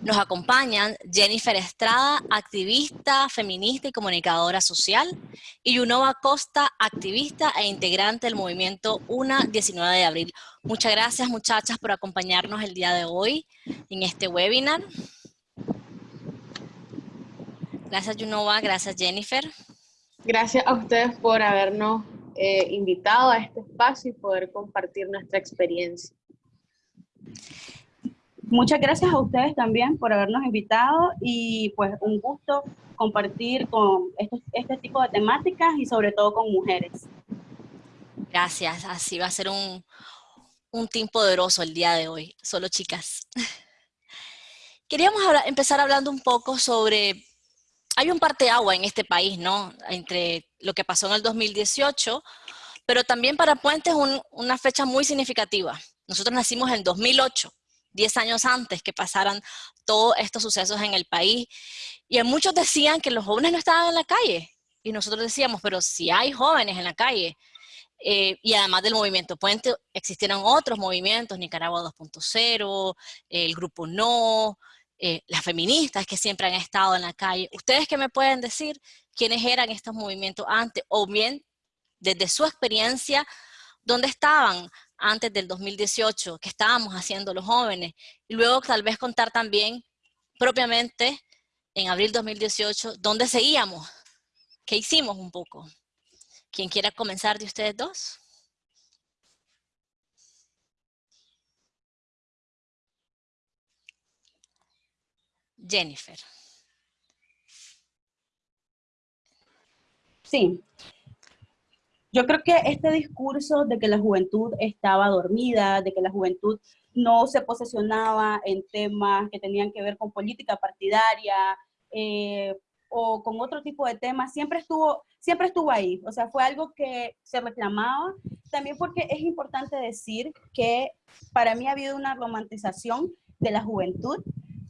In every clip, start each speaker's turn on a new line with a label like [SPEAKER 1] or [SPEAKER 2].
[SPEAKER 1] Nos acompañan Jennifer Estrada, activista, feminista y comunicadora social, y Yunova Costa, activista e integrante del movimiento UNA 19 de abril. Muchas gracias muchachas por acompañarnos el día de hoy en este webinar. Gracias Yunova, gracias Jennifer.
[SPEAKER 2] Gracias a ustedes por habernos eh, invitado a este espacio y poder compartir nuestra experiencia.
[SPEAKER 3] Muchas gracias a ustedes también por habernos invitado y pues un gusto compartir con este, este tipo de temáticas y sobre todo con mujeres.
[SPEAKER 1] Gracias, así va a ser un, un team poderoso el día de hoy, solo chicas. Queríamos empezar hablando un poco sobre, hay un parte agua en este país, ¿no? Entre lo que pasó en el 2018, pero también para Puentes un, una fecha muy significativa. Nosotros nacimos en 2008, 10 años antes que pasaran todos estos sucesos en el país. Y muchos decían que los jóvenes no estaban en la calle. Y nosotros decíamos, pero si hay jóvenes en la calle, eh, y además del movimiento Puente, existieron otros movimientos, Nicaragua 2.0, el Grupo No, eh, las feministas que siempre han estado en la calle. ¿Ustedes qué me pueden decir quiénes eran estos movimientos antes? O bien, desde su experiencia, ¿dónde estaban antes del 2018, qué estábamos haciendo los jóvenes? Y luego tal vez contar también propiamente en abril 2018, ¿dónde seguíamos? ¿Qué hicimos un poco? ¿Quién quiera comenzar de ustedes dos? Jennifer.
[SPEAKER 3] Sí. Yo creo que este discurso de que la juventud estaba dormida, de que la juventud no se posesionaba en temas que tenían que ver con política partidaria eh, o con otro tipo de temas, siempre estuvo, siempre estuvo ahí. O sea, fue algo que se reclamaba. También porque es importante decir que para mí ha habido una romantización de la juventud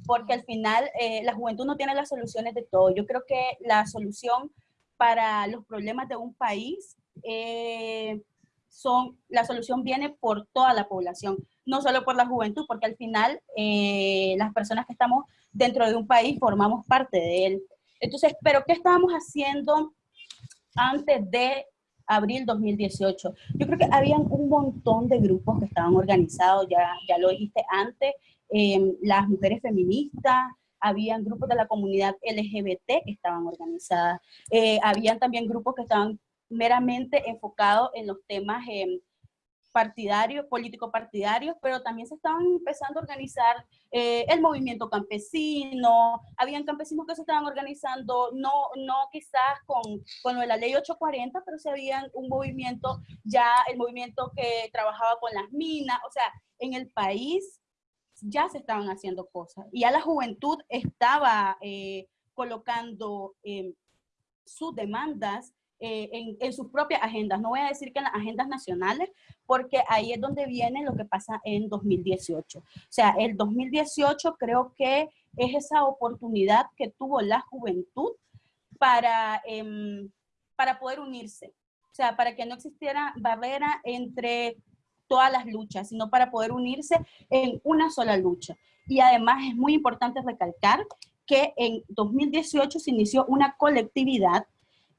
[SPEAKER 3] porque al final eh, la juventud no tiene las soluciones de todo. Yo creo que la solución para los problemas de un país eh, son, la solución viene por toda la población, no solo por la juventud, porque al final eh, las personas que estamos dentro de un país formamos parte de él. Entonces, ¿pero qué estábamos haciendo antes de abril 2018? Yo creo que habían un montón de grupos que estaban organizados, ya, ya lo dijiste antes, Em, las mujeres feministas, habían grupos de la comunidad LGBT que estaban organizadas, eh, habían también grupos que estaban meramente enfocados en los temas em, partidarios, político-partidarios, pero también se estaban empezando a organizar eh, el movimiento campesino, habían campesinos que se estaban organizando, no, no quizás con, con la ley 840, pero se habían un movimiento, ya el movimiento que trabajaba con las minas, o sea, en el país ya se estaban haciendo cosas y ya la juventud estaba eh, colocando eh, sus demandas eh, en, en, sus propias agendas. No voy a decir que en las agendas nacionales, porque ahí es donde viene lo que pasa en 2018. O sea, el 2018 creo que es esa oportunidad que tuvo la juventud para, em, para poder unirse. O sea, para que no existiera barrera entre todas las luchas, sino para poder unirse en una sola lucha. Y además es muy importante recalcar que en 2018 se inició una colectividad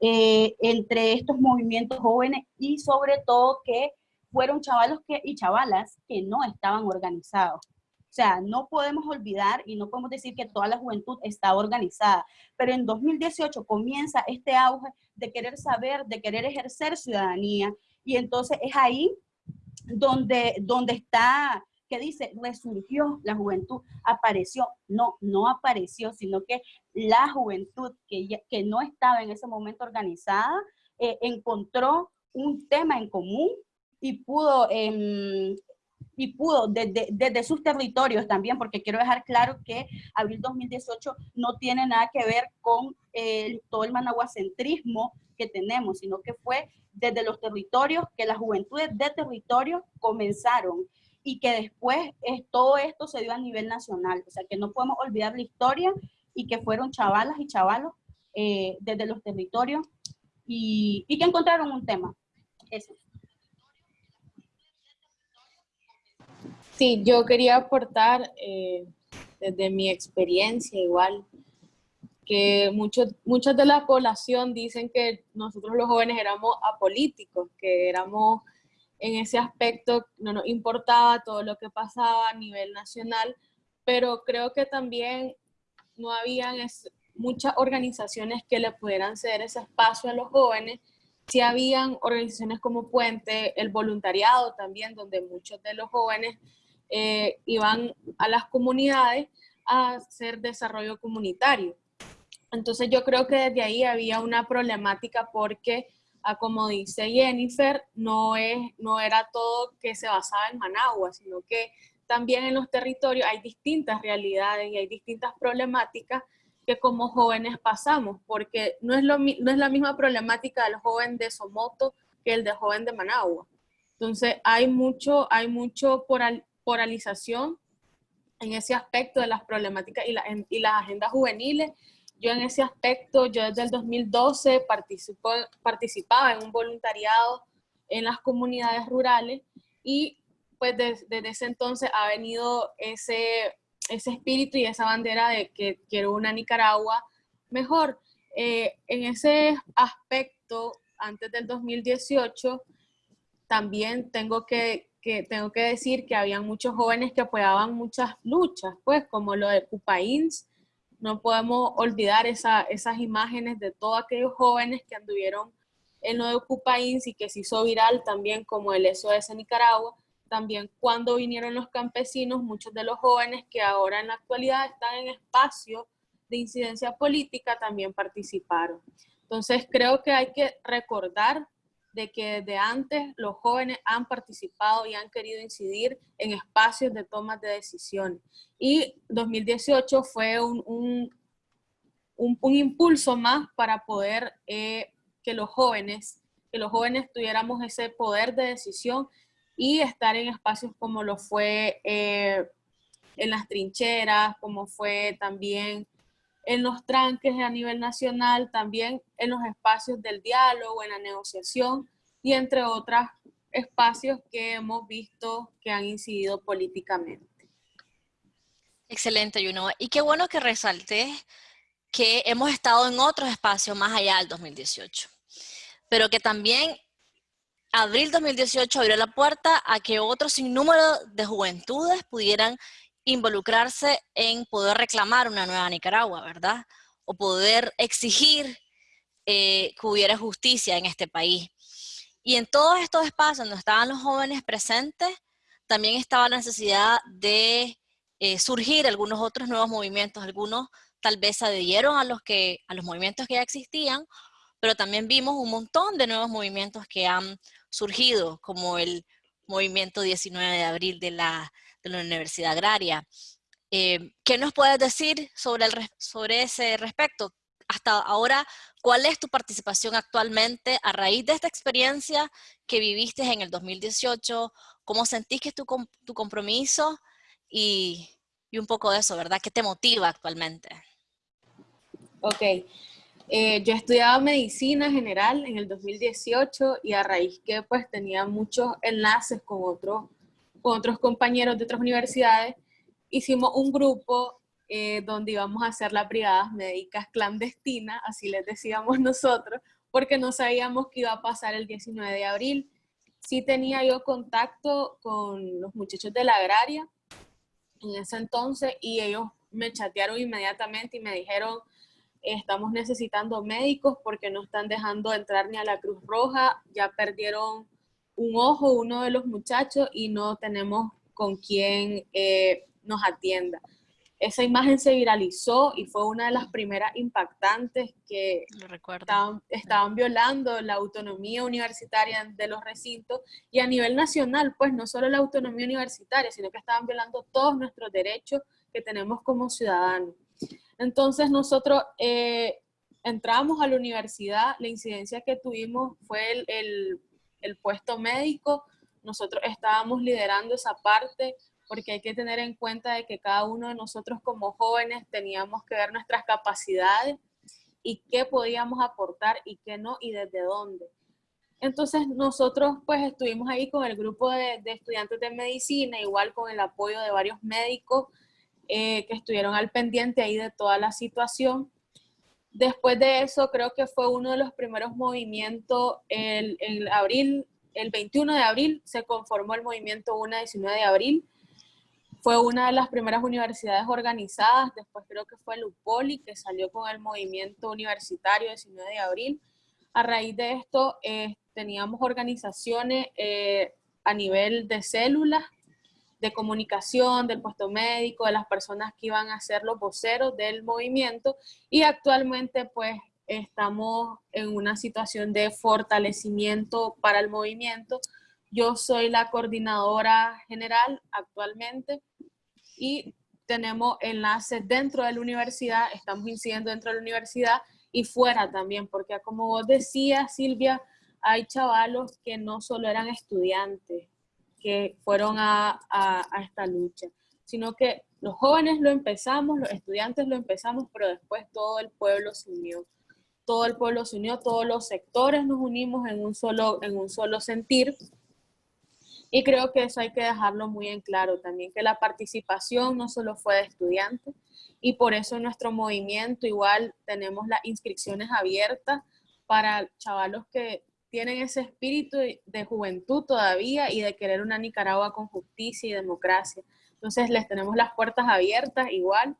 [SPEAKER 3] eh, entre estos movimientos jóvenes y sobre todo que fueron chavalos y chavalas que no estaban organizados. O sea, no podemos olvidar y no podemos decir que toda la juventud está organizada, pero en 2018 comienza este auge de querer saber, de querer ejercer ciudadanía, y entonces es ahí donde, donde está, que dice, resurgió la juventud, apareció, no, no apareció, sino que la juventud que, que no estaba en ese momento organizada, eh, encontró un tema en común y pudo, em, y pudo desde, desde, sus territorios también, porque quiero dejar claro que abril 2018 no tiene nada que ver con todo el managuacentrismo que tenemos, sino que fue desde los territorios, que las juventudes de territorio comenzaron y que después es, todo esto se dio a nivel nacional. O sea, que no podemos olvidar la historia y que fueron chavalas y chavalos eh, desde los territorios y, y, que encontraron un tema. Eso.
[SPEAKER 2] Sí, yo quería aportar, eh, desde mi experiencia igual, que muchos, muchas de la población dicen que nosotros los jóvenes éramos apolíticos, que éramos en ese aspecto, no nos importaba todo lo que pasaba a nivel nacional, pero creo que también no habían muchas organizaciones que le pudieran ceder ese espacio a los jóvenes. Sí habían organizaciones como Puente, el voluntariado también, donde muchos de los jóvenes eh, iban a las comunidades a hacer desarrollo comunitario. Entonces yo creo que desde ahí había una problemática porque, ah, como dice Jennifer, no, es, no era todo que se basaba en Managua, sino que también en los territorios hay distintas realidades y hay distintas problemáticas que como jóvenes pasamos, porque no es, lo, no es la misma problemática del joven de Somoto que el de joven de Managua. Entonces hay mucho, hay mucho polarización en ese aspecto de las problemáticas y, y las agendas juveniles yo en ese aspecto, yo desde el 2012 participo, participaba en un voluntariado en las comunidades rurales y pues desde, ese entonces ha venido ese, ese espíritu y esa bandera de que quiero una Nicaragua mejor. Eh, en ese aspecto, antes del 2018, también tengo que, que, tengo que decir que había muchos jóvenes que apoyaban muchas luchas, pues como lo de Cupains, no podemos olvidar esas imágenes de todos aquellos jóvenes que anduvieron en lo de y que se hizo viral también como el SOS Nicaragua. También cuando vinieron los campesinos, muchos de los jóvenes que ahora en la actualidad están en espacio de incidencia política también participaron. Entonces creo que hay que recordar de que desde antes los jóvenes han participado y han querido incidir en espacios de tomas de decisiones. Y 2018 fue un, un, un, impulso más para poder eh, que los jóvenes, que los jóvenes tuviéramos ese poder de decisión y estar en espacios como lo fue eh, en las trincheras, como fue también en los tranques a nivel nacional, también en los espacios del diálogo, en la negociación y entre otros espacios que hemos visto que han incidido políticamente.
[SPEAKER 1] Excelente, Juno. Y qué bueno que resalte que hemos estado en otros espacios más allá del 2018, pero que también abril 2018 abrió la puerta a que otros sinnúmero de juventudes pudieran involucrarse en poder reclamar una nueva Nicaragua, ¿verdad? O poder exigir eh, que hubiera justicia en este país. Y en todos estos espacios donde estaban los jóvenes presentes, también estaba la necesidad de eh, surgir algunos otros nuevos movimientos. Algunos tal vez adhirieron a los, que, a los movimientos que ya existían, pero también vimos un montón de nuevos movimientos que han surgido, como el movimiento 19 de abril de la, de la Universidad Agraria. Eh, ¿Qué nos puedes decir sobre, sobre ese respecto? Hasta ahora, ¿cuál es tu participación actualmente a raíz de esta experiencia que viviste en el 2018? ¿Cómo sentís que es tu, tu compromiso? Y, y, un poco de eso, ¿verdad? ¿Qué te motiva actualmente?
[SPEAKER 2] Ok. Eh, yo estudiaba medicina general en el 2018 y a raíz que pues tenía muchos enlaces con otros con otros compañeros de otras universidades, hicimos un grupo eh, donde íbamos a hacer las brigadas médicas clandestinas, así les decíamos nosotros, porque no sabíamos qué iba a pasar el 19 de abril. Sí tenía yo contacto con los muchachos de la agraria en ese entonces y ellos me chatearon inmediatamente y me dijeron, estamos necesitando médicos porque no están dejando entrar ni a la Cruz Roja, ya perdieron un ojo uno de los muchachos y no tenemos con quién eh, nos atienda. Esa imagen se viralizó y fue una de las primeras impactantes que estaban, estaban, violando la autonomía universitaria de los recintos y a nivel nacional, pues no solo la autonomía universitaria, sino que estaban violando todos nuestros derechos que tenemos como ciudadanos. Entonces nosotros eh, entramos a la universidad, la incidencia que tuvimos fue el, el el puesto médico, nosotros estábamos liderando esa parte porque hay que tener en cuenta de que cada uno de nosotros como jóvenes teníamos que ver nuestras capacidades y qué podíamos aportar y qué no y desde dónde. Entonces nosotros pues estuvimos ahí con el grupo de, estudiantes de medicina, igual con el apoyo de varios médicos eh, que estuvieron al pendiente ahí de toda la situación. Después de eso, creo que fue uno de los primeros movimientos, el, el abril, el 21 de abril se conformó el movimiento UNA 19 de abril, fue una de las primeras universidades organizadas, después creo que fue el UPOLI que salió con el movimiento universitario 19 de abril. A raíz de esto eh, teníamos organizaciones eh, a nivel de células, de comunicación, del puesto médico, de las personas que iban a ser los voceros del movimiento y actualmente pues estamos en una situación de fortalecimiento para el movimiento. Yo soy la coordinadora general actualmente y tenemos enlaces dentro de la universidad, estamos incidiendo dentro de la universidad y fuera también, porque como vos decías, Silvia, hay chavalos que no solo eran estudiantes, que fueron a, a, esta lucha, sino que los jóvenes lo empezamos, los estudiantes lo empezamos, pero después todo el pueblo se unió. Todo el pueblo se unió, todos los sectores nos unimos en un solo, en un solo sentir y creo que eso hay que dejarlo muy en claro también, que la participación no solo fue de estudiantes y por eso en nuestro movimiento igual tenemos las inscripciones abiertas para chavalos que tienen ese espíritu de juventud todavía y de querer una Nicaragua con justicia y democracia. Entonces les tenemos las puertas abiertas igual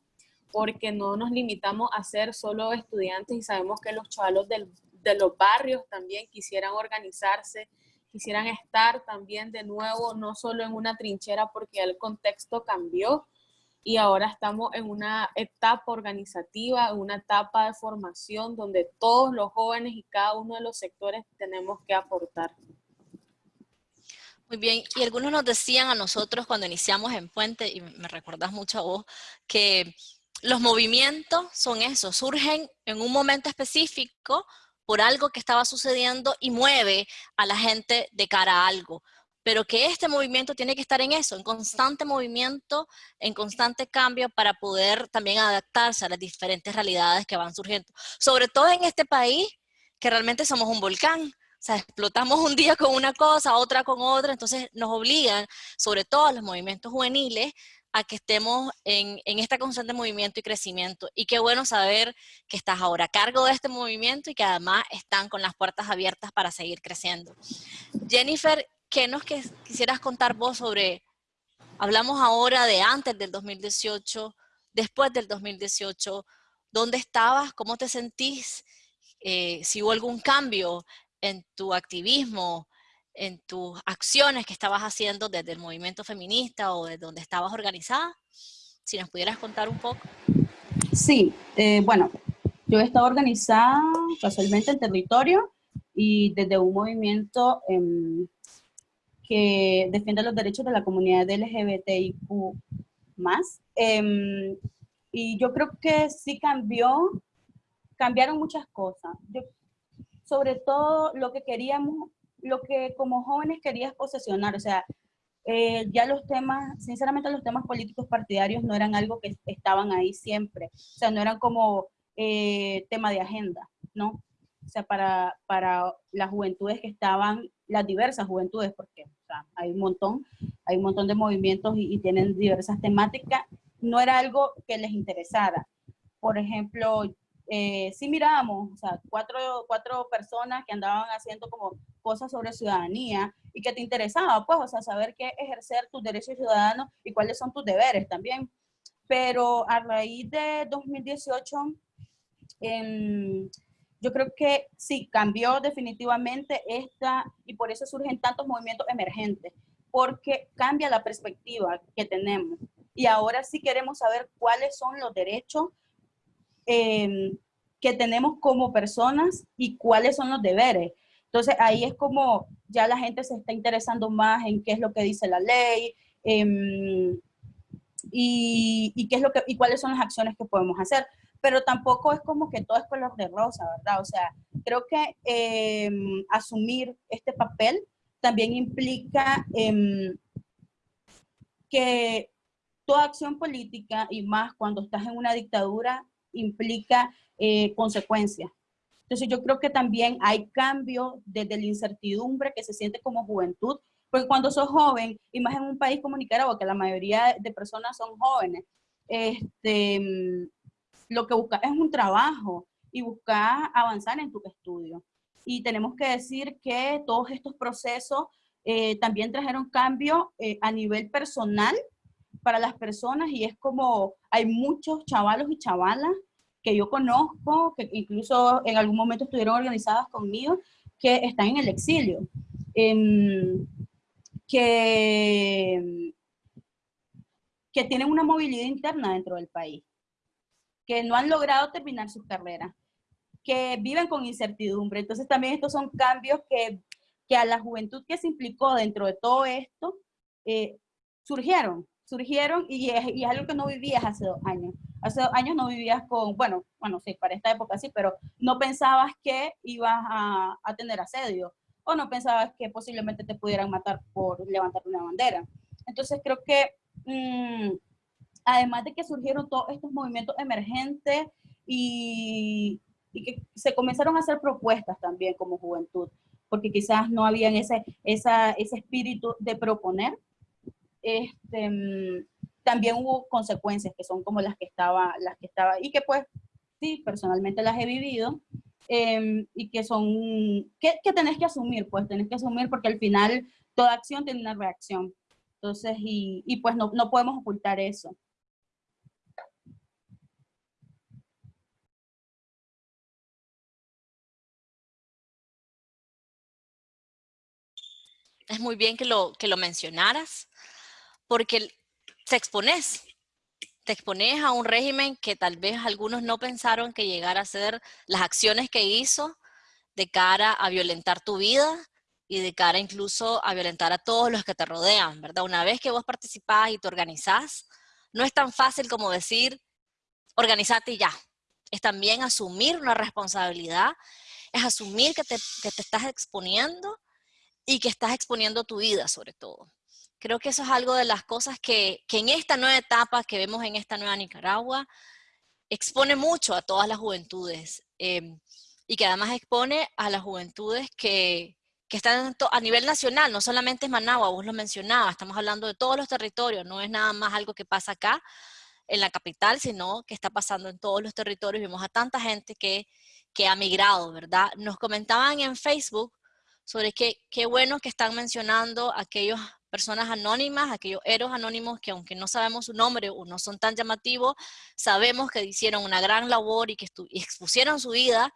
[SPEAKER 2] porque no nos limitamos a ser solo estudiantes y sabemos que los chavalos de los barrios también quisieran organizarse, quisieran estar también de nuevo, no solo en una trinchera porque el contexto cambió y ahora estamos en una etapa organizativa, en una etapa de formación donde todos los jóvenes y cada uno de los sectores tenemos que aportar.
[SPEAKER 1] Muy bien, y algunos nos decían a nosotros cuando iniciamos en Puente, y me recuerdas mucho a vos, que los movimientos son eso, surgen en un momento específico por algo que estaba sucediendo y mueve a la gente de cara a algo. Pero que este movimiento tiene que estar en eso, en constante movimiento, en constante cambio para poder también adaptarse a las diferentes realidades que van surgiendo. Sobre todo en este país, que realmente somos un volcán. O sea, explotamos un día con una cosa, otra con otra, entonces nos obligan, sobre todo a los movimientos juveniles, a que estemos en, en, este constante movimiento y crecimiento. Y qué bueno saber que estás ahora a cargo de este movimiento y que además están con las puertas abiertas para seguir creciendo. Jennifer, ¿qué nos quisieras contar vos sobre, hablamos ahora de antes del 2018, después del 2018, ¿dónde estabas? ¿Cómo te sentís? Eh, si hubo algún cambio en tu activismo, en tus acciones que estabas haciendo desde el movimiento feminista o de donde estabas organizada? Si nos pudieras contar un poco.
[SPEAKER 3] Sí, eh, bueno, yo he estado organizada casualmente en territorio y desde un movimiento em, que defiende los derechos de la comunidad LGBTIQ+. Eh, y yo creo que sí cambió, cambiaron muchas cosas. sobre todo lo que queríamos lo que como jóvenes querías posesionar, o sea, eh, ya los temas, sinceramente los temas políticos partidarios no eran algo que estaban ahí siempre, o sea, no eran como eh, tema de agenda, ¿no? O sea, para, para las juventudes que estaban, las diversas juventudes, porque sea, hay un montón, hay un montón de movimientos y, y tienen diversas temáticas, no era algo que les interesara. Por ejemplo, eh, sí mirábamos, o sea, cuatro, cuatro personas que andaban haciendo como cosas sobre ciudadanía y que te interesaba, pues, o sea, saber qué ejercer tus derechos ciudadanos y cuáles son tus deberes también. Pero a raíz de 2018, yo creo que sí, cambió definitivamente esta, y por eso surgen tantos movimientos emergentes, porque cambia la perspectiva que tenemos. Y ahora sí queremos saber cuáles son los derechos Em, que tenemos como personas y cuáles son los deberes. Entonces ahí es como ya la gente se está interesando más en qué es lo que dice la ley em, y, qué es lo que, y cuáles son las acciones que podemos hacer. Pero tampoco es como que todo es color de rosa, ¿verdad? O sea, creo que em, asumir este papel también implica que toda acción política, y más cuando estás en una dictadura, implica eh, consecuencias. Entonces yo creo que también hay cambio desde la incertidumbre que se siente como juventud, porque cuando sos joven, y más en un país como Nicaragua, que la mayoría de personas son jóvenes, este, lo que buscas es un trabajo y buscas avanzar en tu estudio. Y tenemos que decir que todos estos procesos eh, también trajeron cambio eh, a nivel personal para las personas y es como hay muchos chavalos y chavalas que yo conozco, que incluso en algún momento estuvieron organizadas conmigo, que están en el exilio. Em, que, que tienen una movilidad interna dentro del país, que no han logrado terminar sus carreras, que viven con incertidumbre. Entonces también estos son cambios que, que a la juventud que se implicó dentro de todo esto, eh, surgieron, surgieron y es, y es, algo que no vivías hace dos años. Hace dos años no vivías con, bueno, bueno, sí, para esta época sí, pero no pensabas que ibas a, a tener asedio o no pensabas que posiblemente te pudieran matar por levantar una bandera. Entonces creo que mmm, además de que surgieron todos estos movimientos emergentes y, y, que se comenzaron a hacer propuestas también como juventud, porque quizás no habían ese, esa, ese espíritu de proponer, este, también hubo consecuencias que son como las que estaba, las que estaba, y que pues sí, personalmente las he vivido, eh, y que son, que, que, tenés que asumir, pues tenés que asumir porque al final toda acción tiene una reacción. Entonces, y, y pues no, no podemos ocultar eso.
[SPEAKER 1] Es muy bien que lo, que lo mencionaras, porque te expones, te expones a un régimen que tal vez algunos no pensaron que llegara a ser las acciones que hizo de cara a violentar tu vida y de cara incluso a violentar a todos los que te rodean, ¿verdad? Una vez que vos participás y te organizás, no es tan fácil como decir, organizate y ya. Es también asumir una responsabilidad, es asumir que te, que te estás exponiendo y que estás exponiendo tu vida sobre todo. Creo que eso es algo de las cosas que, que, en esta nueva etapa que vemos en esta nueva Nicaragua, expone mucho a todas las juventudes eh, y que además expone a las juventudes que, que están a nivel nacional, no solamente es Managua, vos lo mencionabas, estamos hablando de todos los territorios, no es nada más algo que pasa acá en la capital, sino que está pasando en todos los territorios, vemos a tanta gente que, que ha migrado, ¿verdad? Nos comentaban en Facebook sobre qué, qué bueno que están mencionando aquellos personas anónimas, aquellos héroes anónimos que aunque no sabemos su nombre o no son tan llamativos, sabemos que hicieron una gran labor y que expusieron su vida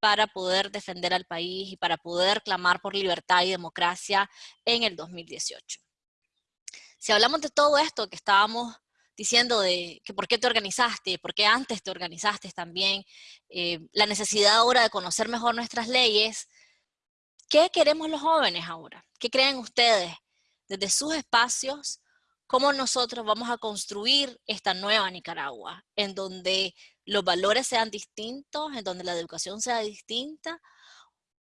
[SPEAKER 1] para poder defender al país y para poder clamar por libertad y democracia en el 2018. Si hablamos de todo esto que estábamos diciendo de que por qué te organizaste, por qué antes te organizaste también, eh, la necesidad ahora de conocer mejor nuestras leyes, ¿qué queremos los jóvenes ahora? ¿Qué creen ustedes? desde sus espacios, cómo nosotros vamos a construir esta nueva Nicaragua, en donde los valores sean distintos, en donde la educación sea distinta.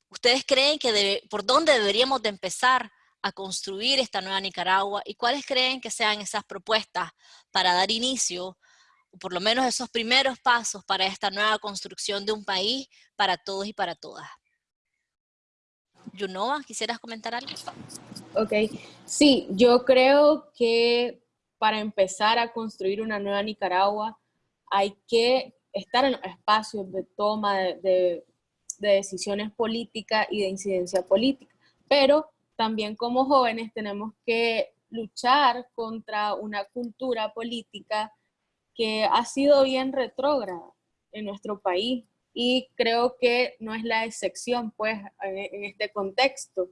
[SPEAKER 1] ¿Ustedes creen que por dónde deberíamos de empezar a construir esta nueva Nicaragua y cuáles creen que sean esas propuestas para dar inicio, por lo menos esos primeros pasos para esta nueva construcción de un país para todos y para todas? Yunova, ¿quisieras comentar algo?
[SPEAKER 2] Ok, sí, yo creo que para empezar a construir una nueva Nicaragua hay que estar en los espacios de toma de, de, de decisiones políticas y de incidencia política, pero también como jóvenes tenemos que luchar contra una cultura política que ha sido bien retrógrada en nuestro país y creo que no es la excepción pues en, este contexto.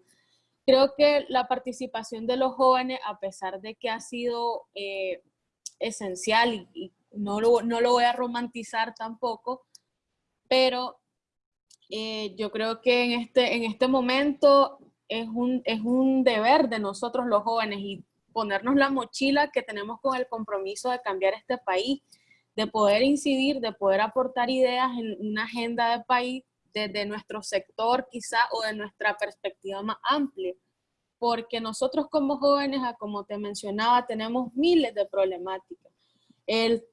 [SPEAKER 2] Creo que la participación de los jóvenes, a pesar de que ha sido eh, esencial y, no, lo, no, lo, voy a romantizar tampoco, pero eh, yo creo que en este, en este momento es un, es un deber de nosotros los jóvenes y ponernos la mochila que tenemos con el compromiso de cambiar este país de poder incidir, de poder aportar ideas en una agenda de país desde nuestro sector quizá o de nuestra perspectiva más amplia. Porque nosotros como jóvenes, como te mencionaba, tenemos miles de problemáticas. El,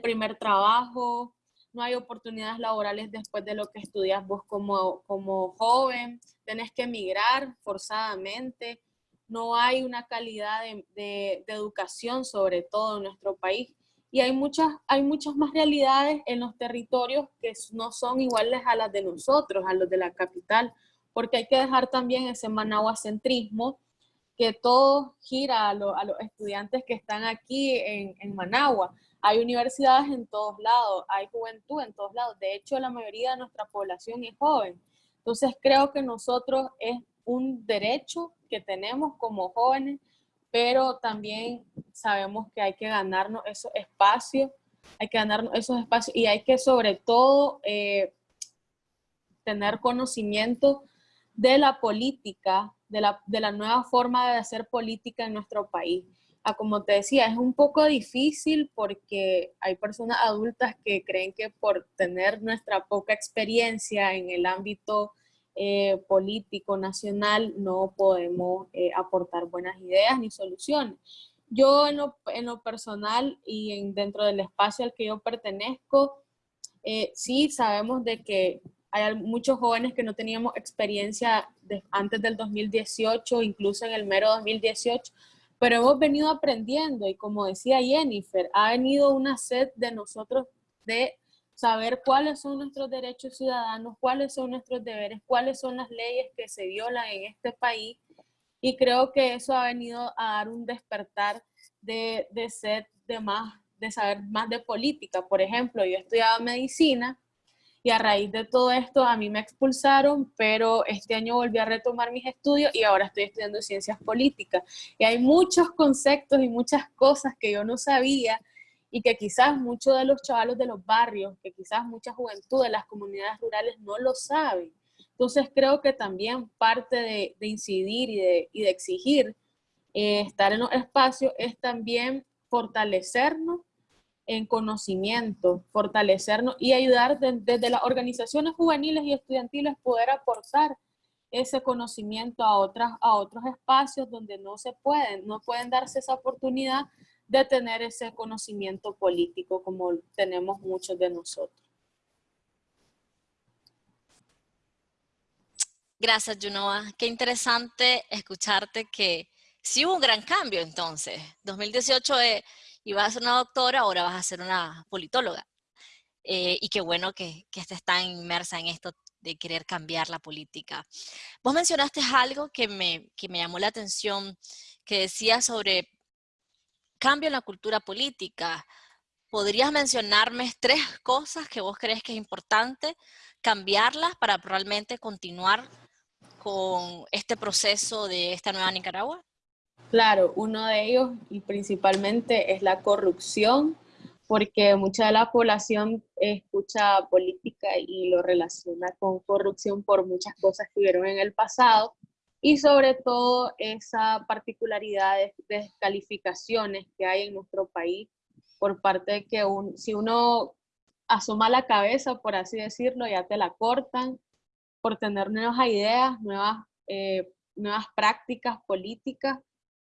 [SPEAKER 2] primer trabajo, no hay oportunidades laborales después de lo que estudias vos como, como joven, tenés que emigrar forzadamente, no hay una calidad de educación sobre todo en nuestro país y hay muchas, hay muchas más realidades en los territorios que no son iguales a las de nosotros, a los de la capital, porque hay que dejar también ese manahuacentrismo que todo gira a, los estudiantes que están aquí en, en Managua. Hay universidades en todos lados, hay juventud en todos lados. De hecho, la mayoría de nuestra población es joven. Entonces, creo que nosotros es un derecho que tenemos como jóvenes, pero también sabemos que hay que ganarnos esos espacios, hay que ganarnos esos espacios y hay que sobre todo eh, tener conocimiento de la política, de la, de la nueva forma de hacer política en nuestro país. Ah, como te decía, es un poco difícil porque hay personas adultas que creen que por tener nuestra poca experiencia en el ámbito eh, político nacional no podemos eh, aportar buenas ideas ni soluciones. Yo en lo, personal y en, dentro del espacio al que yo pertenezco, eh, sí sabemos de que hay muchos jóvenes que no teníamos experiencia antes del 2018, incluso en el mero 2018, pero hemos venido aprendiendo y como decía Jennifer, ha venido una sed de nosotros de saber cuáles son nuestros derechos ciudadanos, cuáles son nuestros deberes, cuáles son las leyes que se violan en este país. Y creo que eso ha venido a dar un despertar de, de sed de más, de saber más de política. Por ejemplo, yo estudiaba medicina y a raíz de todo esto a mí me expulsaron, pero este año volví a retomar mis estudios y ahora estoy estudiando ciencias políticas. Y hay muchos conceptos y muchas cosas que yo no sabía y que quizás muchos de los chavalos de los barrios, que quizás mucha juventud de las comunidades rurales no lo saben. Entonces creo que también parte de, incidir y de, exigir eh, estar en los espacios es también fortalecernos en conocimiento, fortalecernos y ayudar desde las organizaciones juveniles y estudiantiles poder aportar ese conocimiento a, otras, a otros espacios donde no se pueden, no pueden darse esa oportunidad de tener ese conocimiento político como tenemos muchos de nosotros.
[SPEAKER 1] Gracias, Junoa. Qué interesante escucharte que sí hubo un gran cambio entonces. 2018 es ibas a ser una doctora, ahora vas a ser una politóloga. Eh, y qué bueno que, que estés tan inmersa en esto de querer cambiar la política. Vos mencionaste algo que me, que me llamó la atención, que decía sobre cambio en la cultura política. ¿Podrías mencionarme tres cosas que vos crees que es importante cambiarlas para realmente continuar con este proceso de esta nueva Nicaragua?
[SPEAKER 2] Claro, uno de ellos y principalmente es la corrupción, porque mucha de la población escucha política y lo relaciona con corrupción por muchas cosas que vieron en el pasado y sobre todo esa particularidad de descalificaciones que hay en nuestro país por parte de que si uno asoma la cabeza, por así decirlo, ya te la cortan por tener nuevas ideas, nuevas, eh, nuevas prácticas políticas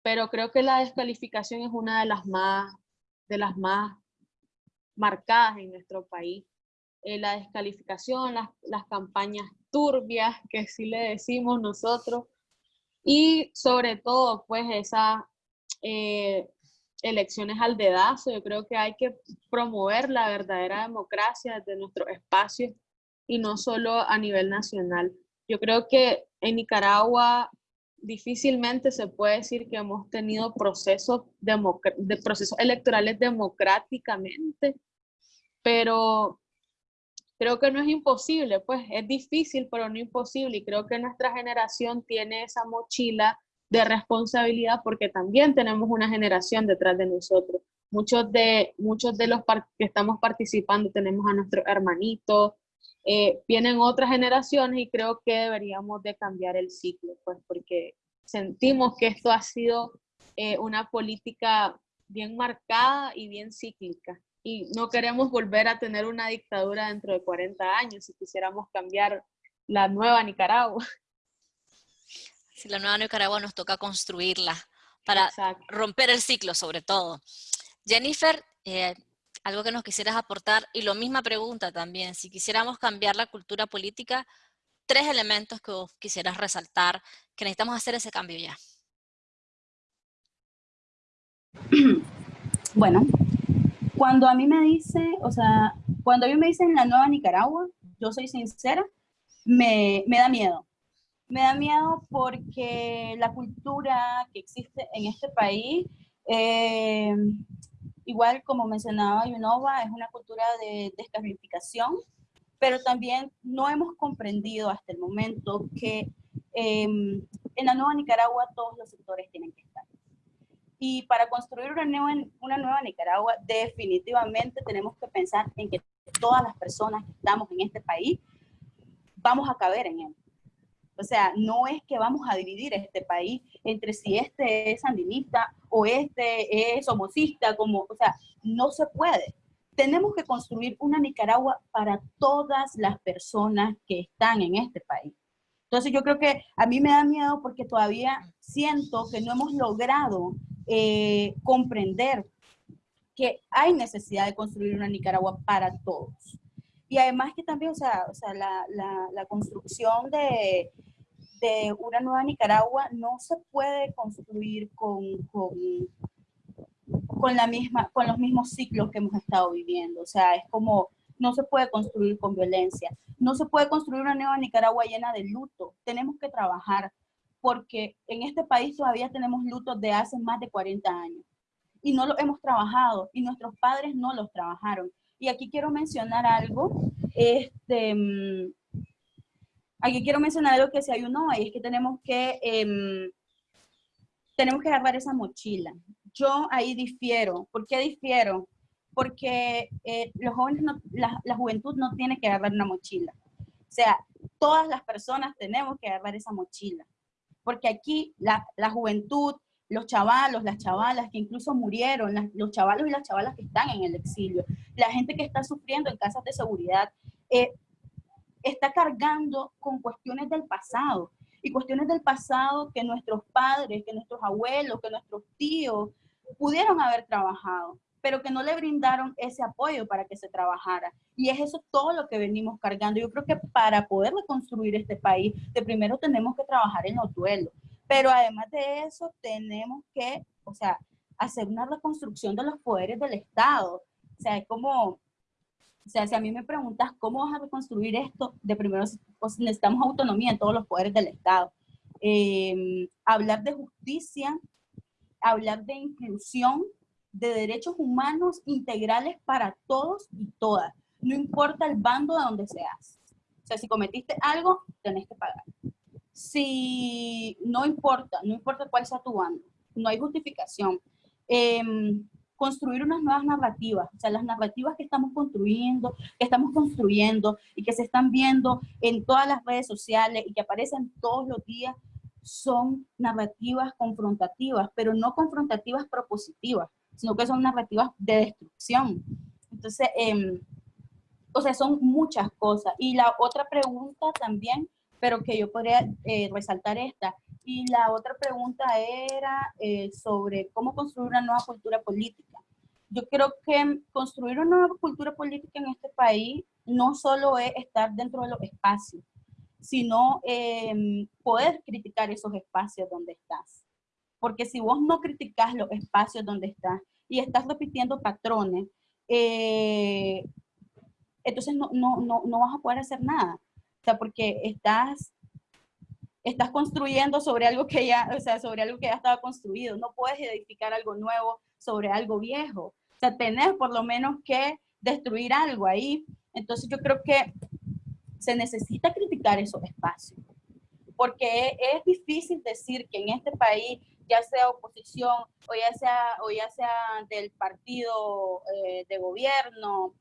[SPEAKER 2] pero creo que la descalificación es una de las más, de las más marcadas en nuestro país. Eh, la descalificación, las, las, campañas turbias, que sí le decimos nosotros, y sobre todo, pues, esas eh, elecciones al dedazo. Yo creo que hay que promover la verdadera democracia desde nuestros espacios y no solo a nivel nacional. Yo creo que en Nicaragua difícilmente se puede decir que hemos tenido procesos, de procesos electorales democráticamente, pero creo que no es imposible, pues es difícil, pero no imposible, y creo que nuestra generación tiene esa mochila de responsabilidad porque también tenemos una generación detrás de nosotros. Muchos de, muchos de los que estamos participando tenemos a nuestros hermanitos, eh, vienen otras generaciones y creo que deberíamos de cambiar el ciclo, pues porque sentimos que esto ha sido eh, una política bien marcada y bien cíclica. Y no queremos volver a tener una dictadura dentro de 40 años si quisiéramos cambiar la nueva Nicaragua.
[SPEAKER 1] Si la nueva Nicaragua nos toca construirla para romper el ciclo sobre todo. Jennifer, eh, algo que nos quisieras aportar, y lo misma pregunta también, si quisiéramos cambiar la cultura política, tres elementos que vos quisieras resaltar, que necesitamos hacer ese cambio ya.
[SPEAKER 3] Bueno, Cuando a mí me dicen, o sea, cuando a mí me dicen la nueva Nicaragua, yo soy sincera, me, me da miedo. Me da miedo porque la cultura que existe en este país, eh, igual como mencionaba Yunova, es una cultura de descalificación, pero también no hemos comprendido hasta el momento que em, en la nueva Nicaragua todos los sectores tienen que estar. Y para construir una nueva, una nueva Nicaragua, definitivamente tenemos que pensar en que todas las personas que estamos en este país vamos a caber en él. O sea, no es que vamos a dividir este país entre si este es sandinista o este es homocista, como, o sea, no se puede. Tenemos que construir una Nicaragua para todas las personas que están en este país. Entonces yo creo que a mí me da miedo porque todavía siento que no hemos logrado eh, comprender que hay necesidad de construir una Nicaragua para todos. Y además que también, o sea, o sea la, la, la construcción de, de una nueva Nicaragua no se puede construir con, con, con, la misma, con los mismos ciclos que hemos estado viviendo. O sea, es como, no se puede construir con violencia. No se puede construir una nueva Nicaragua llena de luto. Tenemos que trabajar porque en este país todavía tenemos lutos de hace más de 40 años y no lo hemos trabajado y nuestros padres no los trabajaron. Y aquí quiero mencionar algo, este, mm, aquí quiero mencionar algo que se ayunó y es que tenemos que, eh, tenemos que agarrar esa mochila. Yo ahí difiero. ¿Por qué difiero? Porque eh, los jóvenes, la, la, juventud no tiene que agarrar una mochila. O sea, todas las personas tenemos que agarrar esa mochila. Porque aquí la, la juventud, los chavalos, las chavalas que incluso murieron, los chavalos y las chavalas que están en el exilio, la gente que está sufriendo en casas de seguridad, eh, está cargando con cuestiones del pasado y cuestiones del pasado que nuestros padres, que nuestros abuelos, que nuestros tíos pudieron haber trabajado, pero que no le brindaron ese apoyo para que se trabajara. Y es eso todo lo que venimos cargando. Yo creo que para poder reconstruir este país, de primero tenemos que trabajar en los duelos. Pero además de eso, tenemos que, o sea, hacer una reconstrucción de los poderes del Estado. O sea, es como, o sea, si a mí me preguntas cómo vas a reconstruir esto, de primero pues, necesitamos autonomía en todos los poderes del Estado. Eh, hablar de justicia, hablar de inclusión, de derechos humanos integrales para todos y todas. No importa el bando de donde seas. O sea, si cometiste algo, tenés que pagar si no importa, no importa cuál sea tu bando, no hay justificación. Em, construir unas nuevas narrativas, o sea, las narrativas que estamos construyendo, que estamos construyendo y que se están viendo en todas las redes sociales y que aparecen todos los días, son narrativas confrontativas, pero no confrontativas propositivas, sino que son narrativas de destrucción. Entonces, eh, o sea, son muchas cosas. Y la otra pregunta también pero que yo podría eh, resaltar esta. Y la otra pregunta era eh, sobre cómo construir una nueva cultura política. Yo creo que construir una nueva cultura política en este país no solo es estar dentro de los espacios, sino eh, poder criticar esos espacios donde estás. Porque si vos no criticas los espacios donde estás y estás repitiendo patrones, entonces no, no, no, no vas a poder hacer nada. O sea, porque estás, estás construyendo sobre algo que ya, o sea, sobre algo que ya estaba construido. No puedes edificar algo nuevo sobre algo viejo. O sea, tenés por lo menos que destruir algo ahí. Entonces yo creo que se necesita criticar esos espacios. Porque es, difícil decir que en este país, ya sea oposición o ya sea, o ya sea del partido eh, de gobierno,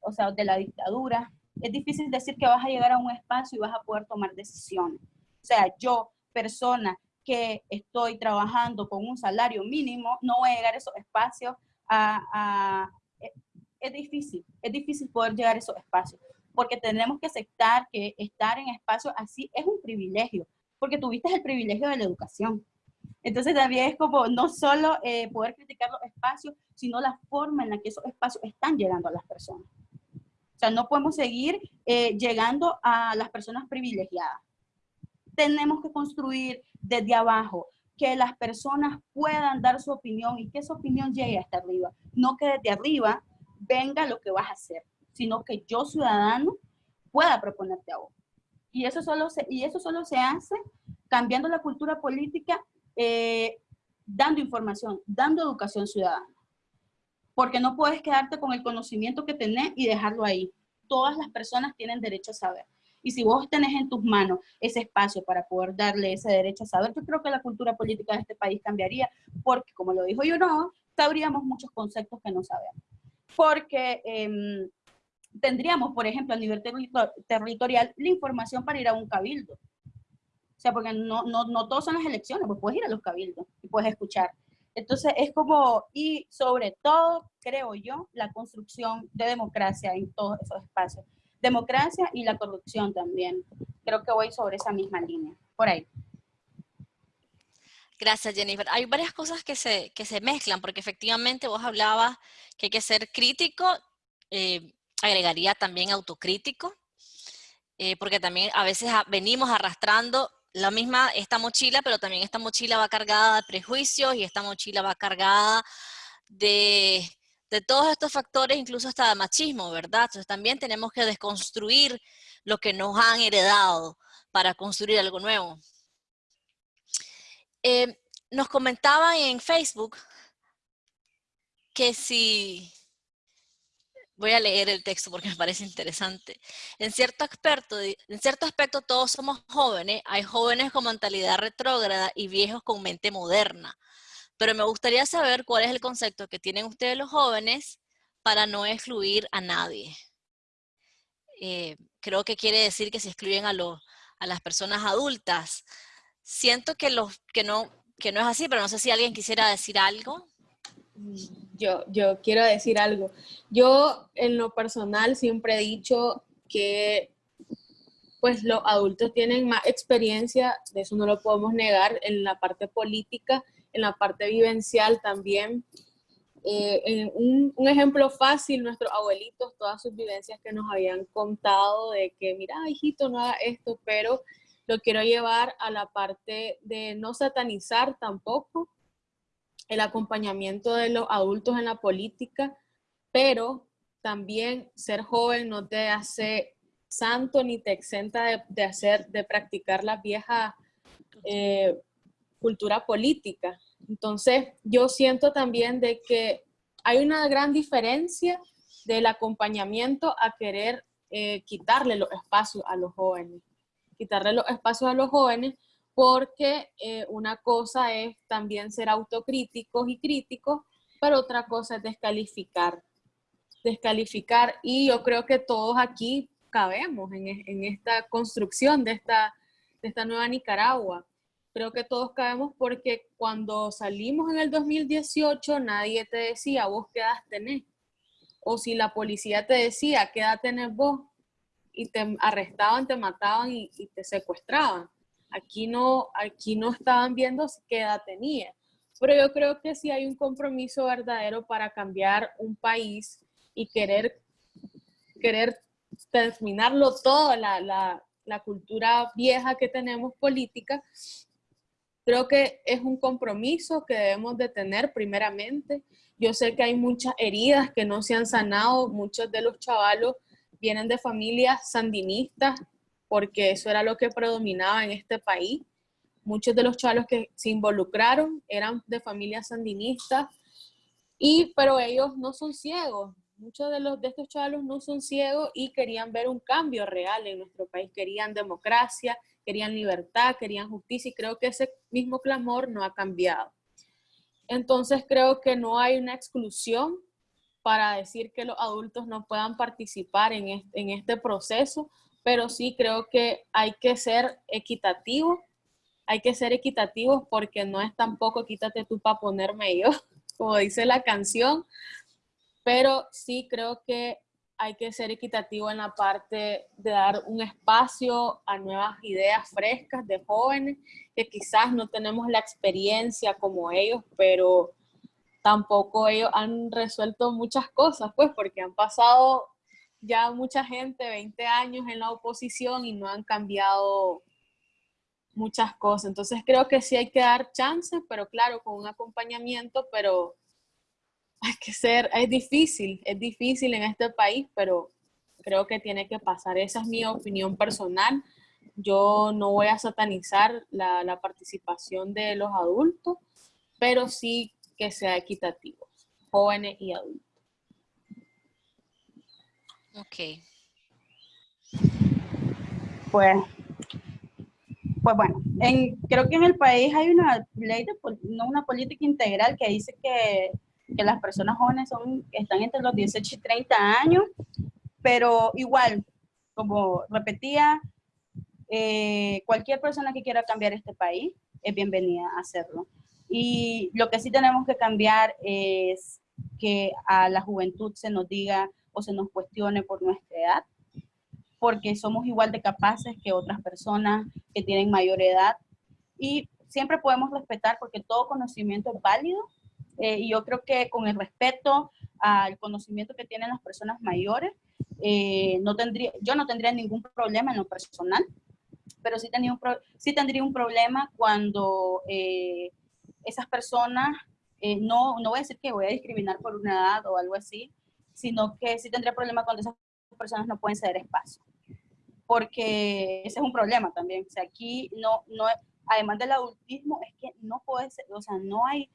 [SPEAKER 3] o sea, de la dictadura, es difícil decir que vas a llegar a un espacio y vas a poder tomar decisiones. O sea, yo, persona que estoy trabajando con un salario mínimo, no voy a llegar a esos espacios a, es difícil, es difícil poder llegar a esos espacios, porque tenemos que aceptar que estar en espacios así es un privilegio, porque tuviste el privilegio de la educación. Entonces también es como no solo eh, poder criticar los espacios, sino la forma en la que esos espacios están llegando a las personas. O sea, no podemos seguir eh, llegando a las personas privilegiadas. Tenemos que construir desde abajo, que las personas puedan dar su opinión y que esa opinión llegue hasta arriba. No que desde arriba venga lo que vas a hacer, sino que yo, ciudadano, pueda proponerte a vos. Y eso solo se, y eso solo se hace cambiando la cultura política, eh, dando información, dando educación ciudadana. Porque no puedes quedarte con el conocimiento que tenés y dejarlo ahí. Todas las personas tienen derecho a saber. Y si vos tenés en tus manos ese espacio para poder darle ese derecho a saber, yo creo que la cultura política de este país cambiaría, porque como lo dijo yo, no, sabríamos muchos conceptos que no sabemos. Porque em, tendríamos, por ejemplo, a nivel territorial, la información para ir a un cabildo. O sea, porque no, no, no todos son las elecciones, pues puedes ir a los cabildos y puedes escuchar. Entonces es como, y sobre todo, creo yo, la construcción de democracia en todos esos espacios democracia y la corrupción también. Creo que voy sobre esa misma línea, por ahí.
[SPEAKER 1] Gracias, Jennifer. Hay varias cosas que se, que se mezclan, porque efectivamente vos hablabas que hay que ser crítico, eh, agregaría también autocrítico, eh, porque también a veces venimos arrastrando la misma, esta mochila, pero también esta mochila va cargada de prejuicios y esta mochila va cargada de de todos estos factores, incluso hasta de machismo, ¿verdad? Entonces también tenemos que desconstruir lo que nos han heredado para construir algo nuevo. Eh, nos comentaban en Facebook que si, voy a leer el texto porque me parece interesante, en cierto, aspecto, en cierto aspecto todos somos jóvenes, hay jóvenes con mentalidad retrógrada y viejos con mente moderna. Pero me gustaría saber cuál es el concepto que tienen ustedes los jóvenes para no excluir a nadie. Eh, creo que quiere decir que se excluyen a, a las personas adultas. Siento que, los, que, no, que no es así, pero no sé si alguien quisiera decir algo.
[SPEAKER 2] Yo, yo quiero decir algo. Yo en lo personal siempre he dicho que pues los adultos tienen más experiencia, de eso no lo podemos negar, en la parte política en la parte vivencial también. Eh, un, un, ejemplo fácil, nuestros abuelitos, todas sus vivencias que nos habían contado de que, mira, hijito, no haga esto, pero lo quiero llevar a la parte de no satanizar tampoco el acompañamiento de los adultos en la política, pero también ser joven no te hace santo ni te exenta de, de hacer, de practicar las viejas eh, cultura política. Entonces, yo siento también de que hay una gran diferencia del acompañamiento a querer eh, quitarle los espacios a los jóvenes. Quitarle los espacios a los jóvenes porque eh, una cosa es también ser autocríticos y críticos, pero otra cosa es descalificar. Descalificar y yo creo que todos aquí cabemos en, en esta construcción de esta, de esta nueva Nicaragua creo que todos cabemos porque cuando salimos en el 2018 nadie te decía vos qué edad tenés. O si la policía te decía qué edad tenés vos y te arrestaban, te mataban y, te secuestraban. Aquí no, aquí no estaban viendo qué edad tenía. Pero yo creo que sí hay un compromiso verdadero para cambiar un país y querer, querer terminarlo todo, la, la, la cultura vieja que tenemos política Creo que es un compromiso que debemos de tener primeramente. Yo sé que hay muchas heridas que no se han sanado. Muchos de los chavalos vienen de familias sandinistas porque eso era lo que predominaba en este país. Muchos de los chavalos que se involucraron eran de familias sandinistas, y, pero ellos no son ciegos. Muchos de, los, de estos chavalos no son ciegos y querían ver un cambio real en nuestro país. Querían democracia, querían libertad, querían justicia y creo que ese mismo clamor no ha cambiado. Entonces creo que no hay una exclusión para decir que los adultos no puedan participar en este, en este proceso, pero sí creo que hay que ser equitativo, hay que ser equitativos porque no es tampoco quítate tú para ponerme yo, como dice la canción, pero sí creo que hay que ser equitativo en la parte de dar un espacio a nuevas ideas frescas de jóvenes que quizás no tenemos la experiencia como ellos, pero tampoco ellos han resuelto muchas cosas, pues porque han pasado ya mucha gente 20 años en la oposición y no han cambiado muchas cosas. Entonces creo que sí hay que dar chances, pero claro, con un acompañamiento, pero hay que ser, es difícil, es difícil en este país, pero creo que tiene que pasar. Esa es mi opinión personal. Yo no voy a satanizar la, la participación de los adultos, pero sí que sea equitativo, jóvenes y adultos.
[SPEAKER 1] Ok.
[SPEAKER 3] Pues, pues bueno, en, creo que en el país hay una ley, de, no una política integral que dice que, que las personas jóvenes son, están entre los 18 y 30 años, pero igual, como repetía, eh, cualquier persona que quiera cambiar este país es bienvenida a hacerlo. Y lo que sí tenemos que cambiar es que a la juventud se nos diga o se nos cuestione por nuestra edad, porque somos igual de capaces que otras personas que tienen mayor edad. Y siempre podemos respetar porque todo conocimiento es válido eh, y yo creo que con el respeto al conocimiento que tienen las personas mayores, eh, no tendría, yo no tendría ningún problema en lo personal, pero sí, tenía un sí tendría un problema cuando eh, esas personas, no, no voy a decir que voy a discriminar por una edad o algo así, sino que sí tendría problema cuando esas personas no pueden ceder espacio. Porque ese es un problema también. O sea, aquí no, no, además del adultismo, es que no puede ser, o sea, no hay,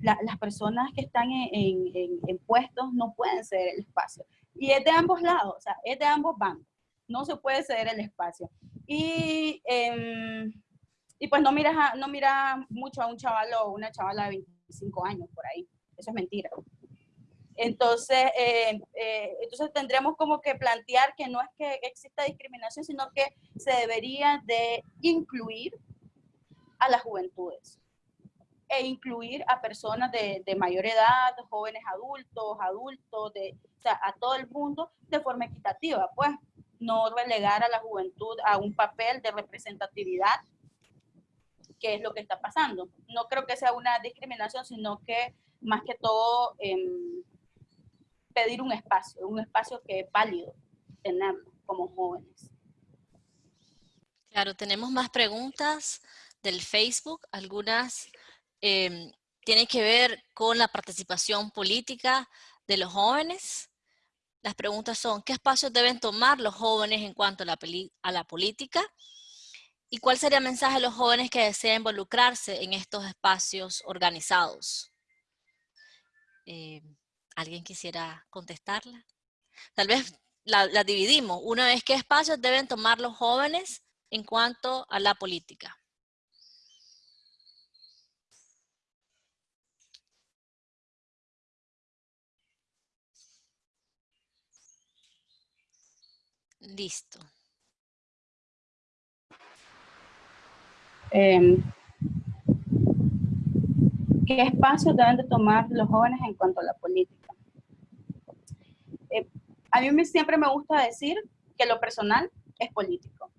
[SPEAKER 3] las personas que están en, en, puestos no pueden ceder el espacio. Y es de ambos lados, o sea, es de ambos bandos. No se puede ceder el espacio. Y, em, y pues no miras, no mira mucho a un chaval o una chavala de 25 años por ahí. Eso es mentira. Entonces, eh, eh, entonces tendremos como que plantear que no es que exista discriminación, sino que se debería de incluir a las juventudes e incluir a personas de, mayor edad, jóvenes adultos, adultos, de, o sea, a todo el mundo de forma equitativa, pues no relegar a la juventud a un papel de representatividad, que es lo que está pasando. No creo que sea una discriminación, sino que más que todo... Em, pedir un espacio, un espacio que es válido tenerlo como jóvenes.
[SPEAKER 1] Claro, tenemos más preguntas del Facebook, algunas eh, tienen que ver con la participación política de los jóvenes. Las preguntas son, ¿qué espacios deben tomar los jóvenes en cuanto a la, a la política? ¿Y cuál sería el mensaje a los jóvenes que desean involucrarse en estos espacios organizados? Eh, ¿Alguien quisiera contestarla? Tal vez la, dividimos. Una vez, ¿qué espacios deben tomar los jóvenes en cuanto a la política? Listo.
[SPEAKER 3] Em, ¿Qué espacios deben de tomar los jóvenes en cuanto a la política? A mí siempre me gusta decir que lo personal es político.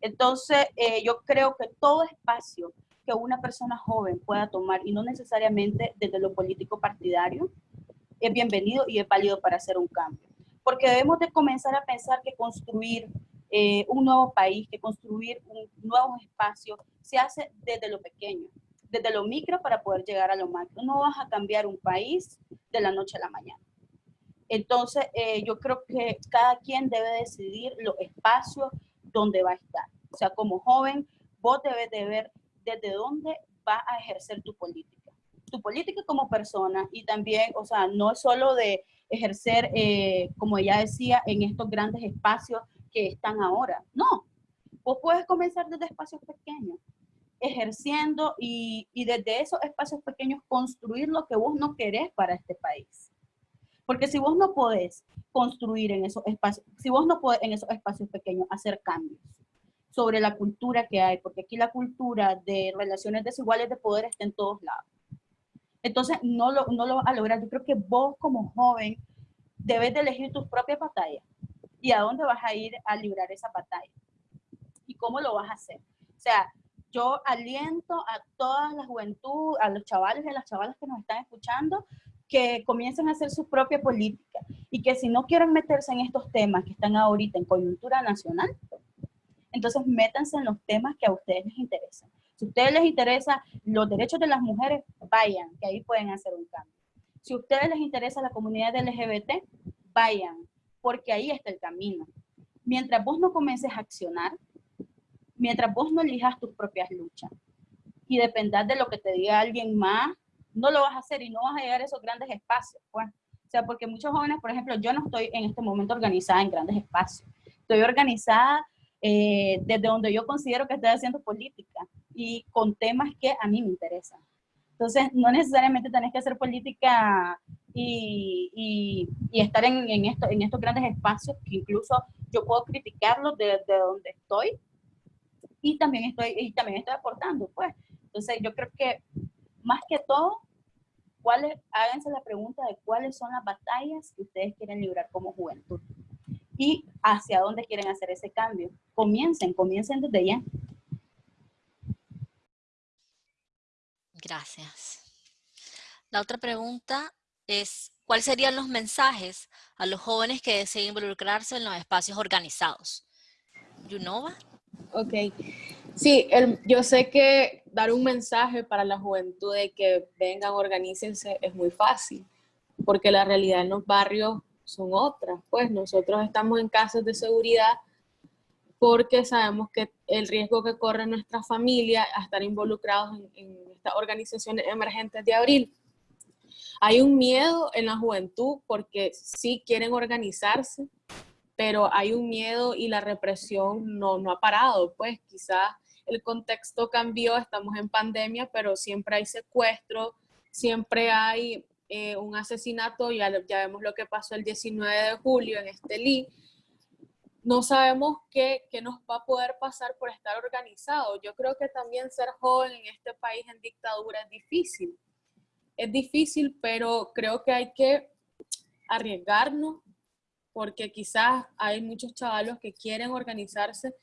[SPEAKER 3] Entonces, eh, yo creo que todo espacio que una persona joven pueda tomar, y no necesariamente desde lo político partidario, es bienvenido y es válido para hacer un cambio. Porque debemos de comenzar a pensar que construir eh, un nuevo país, que construir un nuevo espacio, se hace desde lo pequeño, desde lo micro para poder llegar a lo macro. No vas a cambiar un país de la noche a la mañana. Entonces, eh, yo creo que cada quien debe decidir los espacios donde va a estar. O sea, como joven, vos debes de ver desde dónde va a ejercer tu política. Tu política como persona y también, o sea, no solo de ejercer, eh, como ella decía, en estos grandes espacios que están ahora. No, vos puedes comenzar desde espacios pequeños, ejerciendo y, y desde esos espacios pequeños construir lo que vos no querés para este país. Porque si vos no podés construir en esos espacios, si vos no podés en esos espacios pequeños hacer cambios sobre la cultura que hay, porque aquí la cultura de relaciones desiguales de poder está en todos lados. Entonces, no lo, no lo vas a lograr. Yo creo que vos como joven debes de elegir tus propias batallas y a dónde vas a ir a librar esa batalla y cómo lo vas a hacer. O sea, yo aliento a toda la juventud, a los chavales y a las chavalas que nos están escuchando, que comiencen a hacer su propia política y que si no quieren meterse en estos temas que están ahorita en coyuntura nacional, entonces métanse en los temas que a ustedes les interesan. Si a ustedes les interesa los derechos de las mujeres, vayan, que ahí pueden hacer un cambio. Si a ustedes les interesa la comunidad LGBT, vayan, porque ahí está el camino. Mientras vos no comiences a accionar, mientras vos no elijas tus propias luchas y dependas de lo que te diga alguien más, no lo vas a hacer y no vas a llegar a esos grandes espacios. Pues. O sea, porque muchos jóvenes, por ejemplo, yo no estoy en este momento organizada en grandes espacios. Estoy organizada eh, desde donde yo considero que estoy haciendo política y con temas que a mí me interesan. Entonces, no necesariamente tenés que hacer política y, y, estar en, en, esto, en estos grandes espacios, que incluso yo puedo criticarlos desde donde estoy y también estoy, y también estoy aportando, pues. Entonces, yo creo que más que todo, ¿cuáles, háganse la pregunta de cuáles son las batallas que ustedes quieren librar como juventud y hacia dónde quieren hacer ese cambio. Comiencen, comiencen desde ya.
[SPEAKER 1] Gracias. La otra pregunta es, ¿cuáles serían los mensajes a los jóvenes que deseen involucrarse en los espacios organizados? ¿Yunova?
[SPEAKER 2] Ok. Sí, yo sé que dar un mensaje para la juventud de que vengan, organícense, es muy fácil, porque la realidad en los barrios son otras. Pues nosotros estamos en casos de seguridad porque sabemos que el riesgo que corre nuestra familia a estar involucrados en, en estas organizaciones emergentes de abril. Hay un miedo en la juventud porque sí quieren organizarse, pero hay un miedo y la represión no, no ha parado. Pues quizás el contexto cambió, estamos en pandemia, pero siempre hay secuestro, siempre hay eh, un asesinato, ya, ya vemos lo que pasó el 19 de julio en Estelí, no sabemos qué, qué, nos va a poder pasar por estar organizado. Yo creo que también ser joven en este país en dictadura es difícil. Es difícil, pero creo que hay que arriesgarnos porque quizás hay muchos chavalos que quieren organizarse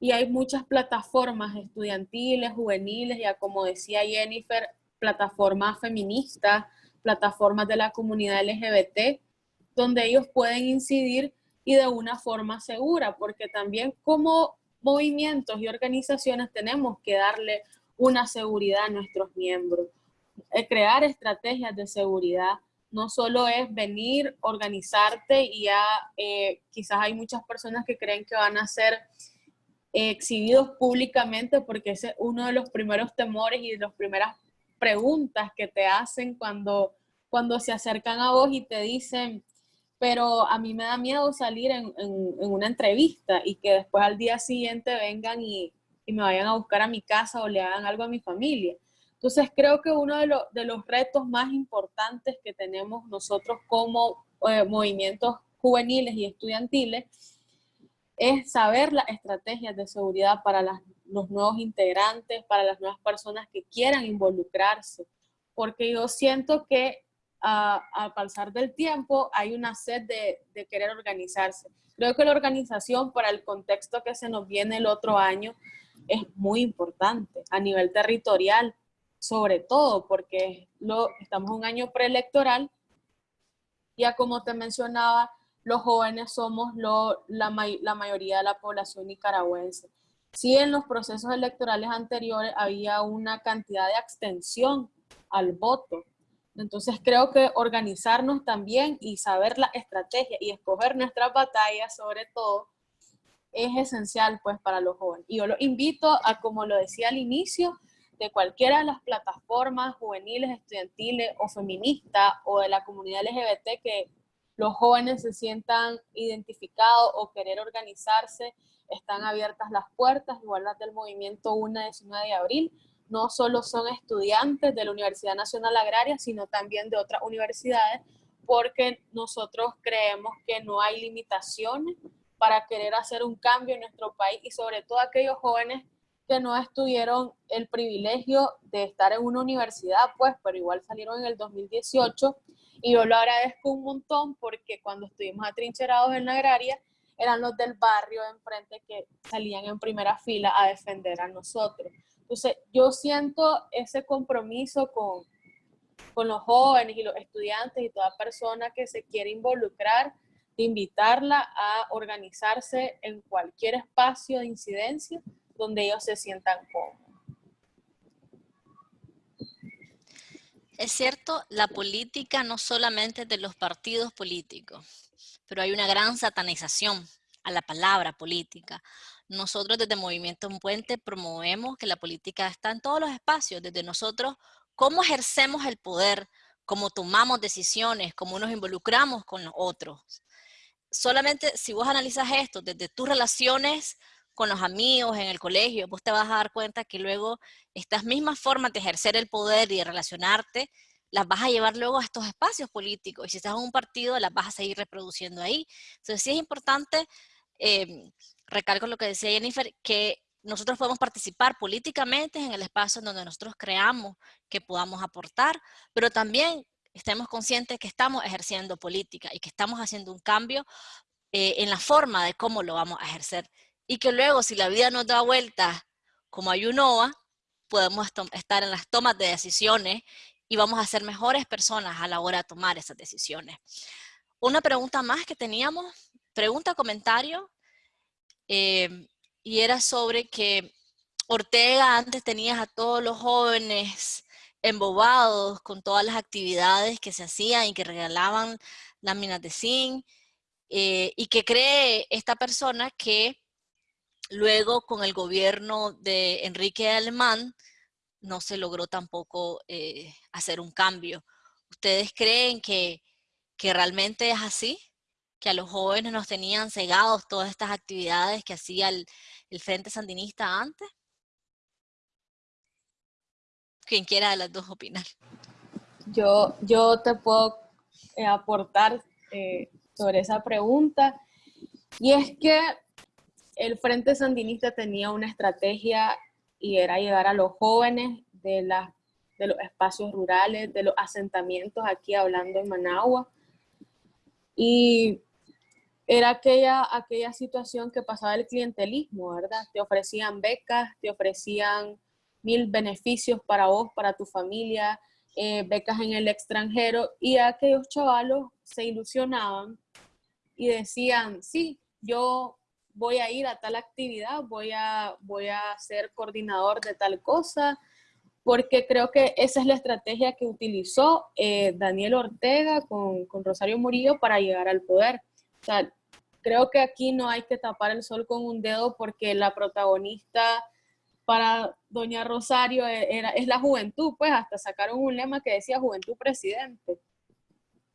[SPEAKER 2] y hay muchas plataformas estudiantiles, juveniles, ya como decía Jennifer, plataformas feministas, plataformas de la comunidad LGBT, donde ellos pueden incidir y de una forma segura, porque también como movimientos y organizaciones tenemos que darle una seguridad a nuestros miembros. Eh, crear estrategias de seguridad no solo es venir, organizarte y ya eh, quizás hay muchas personas que creen que van a ser exhibidos públicamente porque ese es uno de los primeros temores y de las primeras preguntas que te hacen cuando, cuando se acercan a vos y te dicen, pero a mí me da miedo salir en, una entrevista y que después al día siguiente vengan y, me vayan a buscar a mi casa o le hagan algo a mi familia. Entonces creo que uno de, de los retos más importantes que tenemos nosotros como eh, movimientos juveniles y estudiantiles es saber las estrategias de seguridad para los nuevos integrantes, para las nuevas personas que quieran involucrarse, porque yo siento que al pasar del tiempo hay una sed de, querer organizarse. Creo que la organización para el contexto que se nos viene el otro año es muy importante a nivel territorial, sobre todo porque estamos un año preelectoral, ya como te mencionaba, los jóvenes somos la mayoría de la población nicaragüense. Sí, en los procesos electorales anteriores había una cantidad de abstención al voto, entonces creo que organizarnos también y saber la estrategia y escoger nuestras batallas sobre todo es esencial pues para los jóvenes. Y yo los invito a, como lo decía al inicio, de cualquiera de las plataformas juveniles, estudiantiles o feministas o de la comunidad LGBT que los jóvenes se sientan identificados o querer organizarse, están abiertas las puertas, igual las del movimiento 1-19 de abril, no solo son estudiantes de la Universidad Nacional Agraria, sino también de otras universidades, porque nosotros creemos que no hay limitaciones para querer hacer un cambio en nuestro país y sobre todo aquellos jóvenes que no estuvieron el privilegio de estar en una universidad, pues, pero igual salieron en el 2018 y yo lo agradezco un montón porque cuando estuvimos atrincherados en la agraria, eran los del barrio de enfrente que salían en primera fila a defender a nosotros. Entonces, yo siento ese compromiso con, con los jóvenes y los estudiantes y toda persona que se quiere involucrar, de invitarla a organizarse en cualquier espacio de incidencia donde ellos se sientan cómodos.
[SPEAKER 1] Es cierto, la política no solamente de los partidos políticos, pero hay una gran satanización a la palabra política. Nosotros desde Movimiento Un Puente promovemos que la política está en todos los espacios, desde nosotros, cómo ejercemos el poder, cómo tomamos decisiones, cómo nos involucramos con los otros. Solamente si vos analizas esto desde tus relaciones con los amigos en el colegio, vos te vas a dar cuenta que luego estas mismas formas de ejercer el poder y de relacionarte, las vas a llevar luego a estos espacios políticos. Y si estás en un partido, las vas a seguir reproduciendo ahí. Entonces sí es importante, eh, recalco lo que decía Jennifer, que nosotros podemos participar políticamente en el espacio en donde nosotros creamos que podamos aportar, pero también estemos conscientes que estamos ejerciendo política y que estamos haciendo un cambio eh, en la forma de cómo lo vamos a ejercer. Y que luego, si la vida nos da vueltas como hay UNOVA, podemos estar en las tomas de decisiones y vamos a ser mejores personas a la hora de tomar esas decisiones. Una pregunta más que teníamos, pregunta, comentario, eh, y era sobre que Ortega antes tenías a todos los jóvenes embobados con todas las actividades que se hacían y que regalaban láminas de zinc, eh, y que cree esta persona que luego con el gobierno de Enrique Alemán no se logró tampoco eh, hacer un cambio. ¿Ustedes creen que, que realmente es así? que a los jóvenes nos tenían cegados todas estas actividades que hacía el, Frente Sandinista antes? Quien quiera de las dos opinar.
[SPEAKER 2] Yo, yo te puedo eh, aportar eh, sobre esa pregunta. Y es que el Frente Sandinista tenía una estrategia y era llegar a los jóvenes de, la, de los espacios rurales, de los asentamientos aquí hablando en Managua. Y era aquella, aquella situación que pasaba el clientelismo, ¿verdad? Te ofrecían becas, te ofrecían mil beneficios para vos, para tu familia, eh, becas en el extranjero, y aquellos chavalos se ilusionaban y decían, sí, yo voy a ir a tal actividad, voy a, voy a ser coordinador de tal cosa, porque creo que esa es la estrategia que utilizó eh, Daniel Ortega con, con, Rosario Murillo para llegar al poder. O sea, creo que aquí no hay que tapar el sol con un dedo porque la protagonista para doña Rosario e, era, es la juventud, pues hasta sacaron un lema que decía juventud presidente.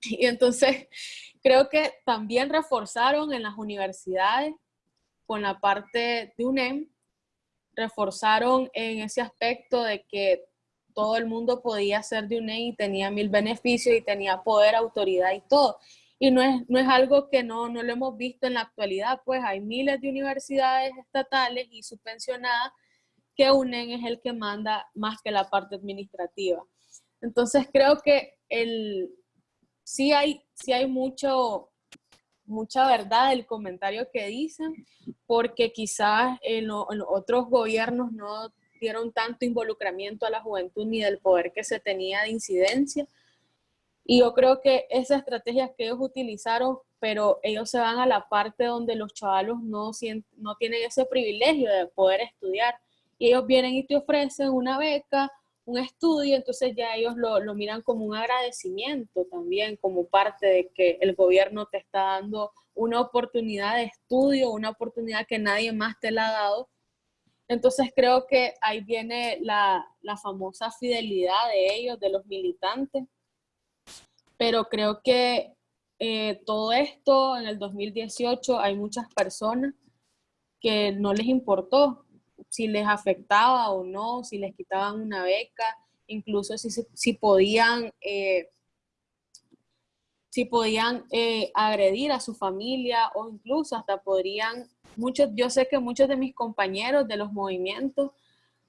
[SPEAKER 2] Y entonces creo que también reforzaron en las universidades con la parte de UNEM, reforzaron en ese aspecto de que todo el mundo podía ser de UNEM y tenía mil beneficios y tenía poder, autoridad y todo y no es, no es algo que no, no lo hemos visto en la actualidad, pues hay miles de universidades estatales y subvencionadas que UNEN es el que manda más que la parte administrativa. Entonces creo que el, sí hay, sí hay mucho, mucha verdad el comentario que dicen, porque quizás en, en otros gobiernos no dieron tanto involucramiento a la juventud ni del poder que se tenía de incidencia, y yo creo que esa estrategia que ellos utilizaron, pero ellos se van a la parte donde los chavalos no, no tienen ese privilegio de poder estudiar. Y ellos vienen y te ofrecen una beca, un estudio, entonces ya ellos lo, lo miran como un agradecimiento también, como parte de que el gobierno te está dando una oportunidad de estudio, una oportunidad que nadie más te la ha dado. Entonces creo que ahí viene la, la famosa fidelidad de ellos, de los militantes, pero creo que eh, todo esto en el 2018 hay muchas personas que no les importó si les afectaba o no, si les quitaban una beca, incluso si, si podían, eh, si podían eh, agredir a su familia o incluso hasta podrían, muchos, yo sé que muchos de mis compañeros de los movimientos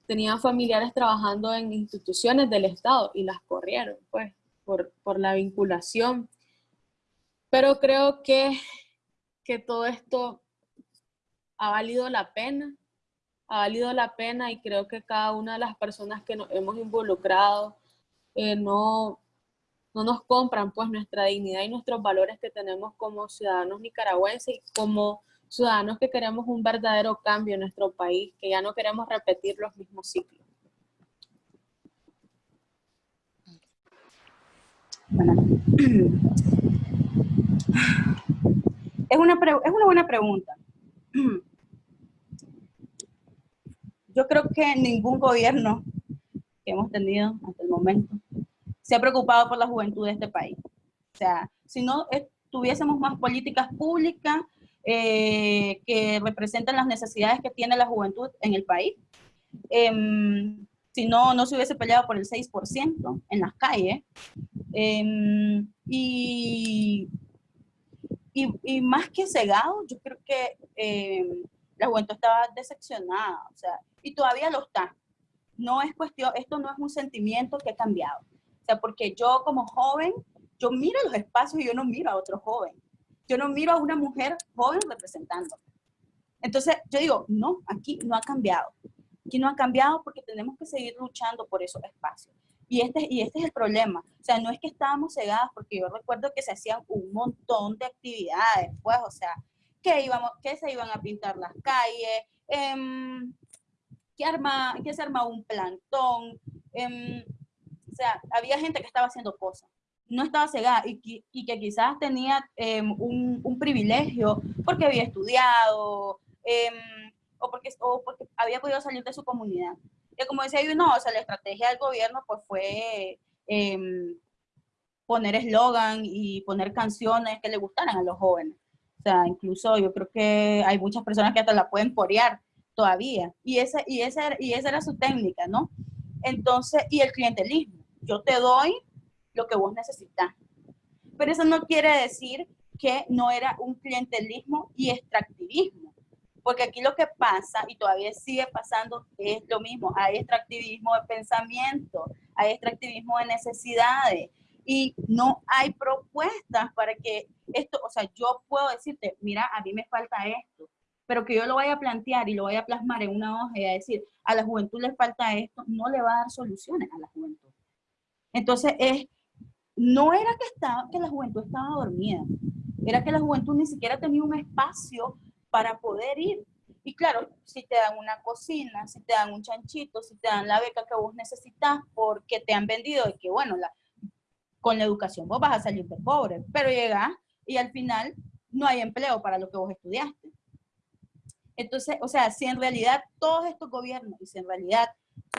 [SPEAKER 2] tenían familiares trabajando en instituciones del Estado y las corrieron, pues por, la vinculación. Pero creo que, que todo esto ha valido la pena, ha valido la pena y creo que cada una de las personas que nos hemos involucrado eh, no, no nos compran pues nuestra dignidad y nuestros valores que tenemos como ciudadanos nicaragüenses y como ciudadanos que queremos un verdadero cambio en nuestro país, que ya no queremos repetir los mismos ciclos.
[SPEAKER 3] Es una, es una buena pregunta. Yo creo que ningún gobierno que hemos tenido hasta el momento se ha preocupado por la juventud de este país. O sea, si no tuviésemos más políticas públicas eh, que representan las necesidades que tiene la juventud en el país, em, si no, no se hubiese peleado por el 6% en las calles. Em, y, y, más que cegado, yo creo que em, la juventud estaba decepcionada, o sea, y todavía lo está. No es cuestión, esto no es un sentimiento que ha cambiado. O sea, porque yo como joven, yo miro los espacios y yo no miro a otro joven. Yo no miro a una mujer joven representando. Entonces, yo digo, no, aquí no ha cambiado. Aquí no ha cambiado porque tenemos que seguir luchando por esos espacios. Y este, y este es el problema. O sea, no es que estábamos cegadas, porque yo recuerdo que se hacían un montón de actividades, pues, o sea, que, íbamos, que se iban a pintar las calles, eh, que, arma, que se armaba un plantón. Em, o sea, había gente que estaba haciendo cosas. No estaba cegada y, que quizás tenía em, un, privilegio porque había estudiado, o porque, o porque había podido salir de su comunidad. Y como decía yo, no, o sea, la estrategia del gobierno pues fue poner eslogan y poner canciones que le gustaran a los jóvenes. O sea, incluso yo creo que hay muchas personas que hasta la pueden corear todavía. Y esa, y, esa, y esa era su técnica, ¿no? Entonces, y el clientelismo. Yo te doy lo que vos necesitas. Pero eso no quiere decir que no era un clientelismo y extractivismo porque aquí lo que pasa, y todavía sigue pasando, es lo mismo. Hay extractivismo de pensamiento, hay extractivismo de necesidades, y no hay propuestas para que esto, o sea, yo puedo decirte, mira, a mí me falta esto, pero que yo lo vaya a plantear y lo vaya a plasmar en una hoja y a decir, a la juventud le falta esto, no le va a dar soluciones a la juventud. Entonces, es, no era que, estaba, que la juventud estaba dormida, era que la juventud ni siquiera tenía un espacio para poder ir. Y claro, si te dan una cocina, si te dan un chanchito, si te dan la beca que vos necesitas porque te han vendido de que, bueno, con la educación vos vas a salir de pobre, pero llegás y al final no hay empleo para lo que vos estudiaste. Entonces, o sea, si en realidad todos estos gobiernos, y si en realidad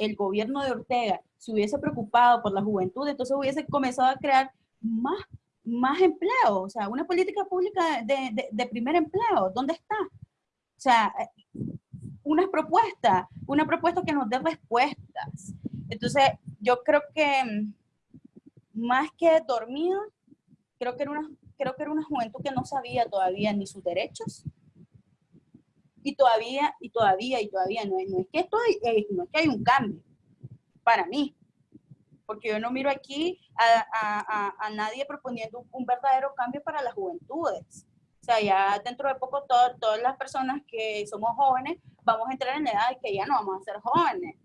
[SPEAKER 3] el gobierno de Ortega se hubiese preocupado por la juventud, entonces hubiese comenzado a crear más más empleo, o sea, una política pública de, de, primer empleo, ¿dónde está? O sea, una propuesta, una propuesta que nos dé respuestas. Entonces, yo creo que mm, más que dormido, creo que era una, creo que era una juventud que no sabía todavía ni sus derechos, y todavía, y todavía, y todavía, no, es que esto eh, no es que hay un cambio, para mí, porque yo no miro aquí a, nadie proponiendo un verdadero cambio para las juventudes. O sea, ya dentro de poco todas las personas que somos jóvenes vamos a entrar en la edad de que ya no vamos a ser jóvenes.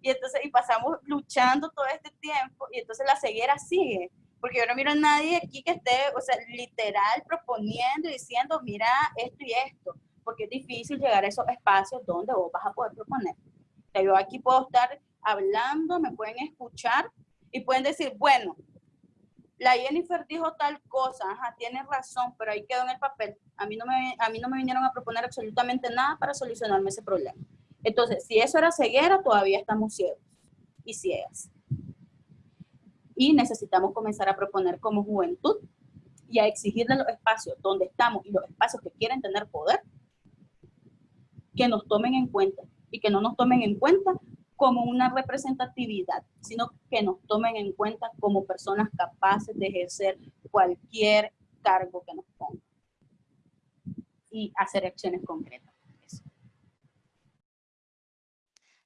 [SPEAKER 3] Y entonces, y pasamos luchando todo este tiempo y entonces la ceguera sigue. Porque yo no miro a nadie aquí que esté, o sea, literal proponiendo y diciendo, mira esto y esto. Porque es difícil llegar a esos espacios donde vos vas a poder proponer. Yo aquí puedo estar hablando, me pueden escuchar y pueden decir, bueno, la Jennifer dijo tal cosa, tiene razón, pero ahí quedó en el papel. A mí, no me, a mí no me vinieron a proponer absolutamente nada para solucionarme ese problema. Entonces, si eso era ceguera, todavía estamos ciegos y ciegas. Y necesitamos comenzar a proponer como juventud y a exigirle los espacios donde estamos y los espacios que quieren tener poder, que nos tomen en cuenta y que no nos tomen en cuenta como una representatividad, sino que nos tomen en cuenta como personas capaces de ejercer cualquier cargo que nos pongan y hacer acciones concretas.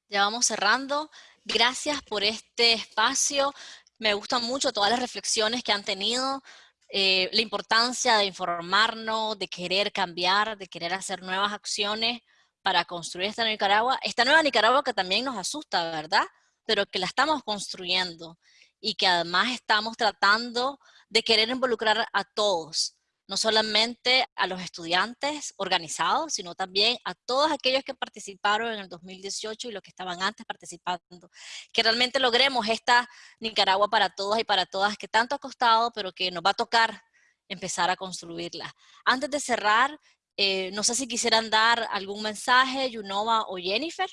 [SPEAKER 1] Ya vamos cerrando. Gracias por este espacio. Me gustan mucho todas las reflexiones que han tenido. Eh, la importancia de informarnos, de querer cambiar, de querer hacer nuevas acciones para construir esta Nicaragua, esta nueva Nicaragua que también nos asusta, ¿verdad? Pero que la estamos construyendo y que además estamos tratando de querer involucrar a todos, no solamente a los estudiantes organizados, sino también a todos aquellos que participaron en el 2018 y los que estaban antes participando. Que realmente logremos esta Nicaragua para todos y para todas que tanto ha costado, pero que nos va a tocar empezar a construirla. Antes de cerrar, eh, no sé si quisieran dar algún mensaje, Yunova o Jennifer.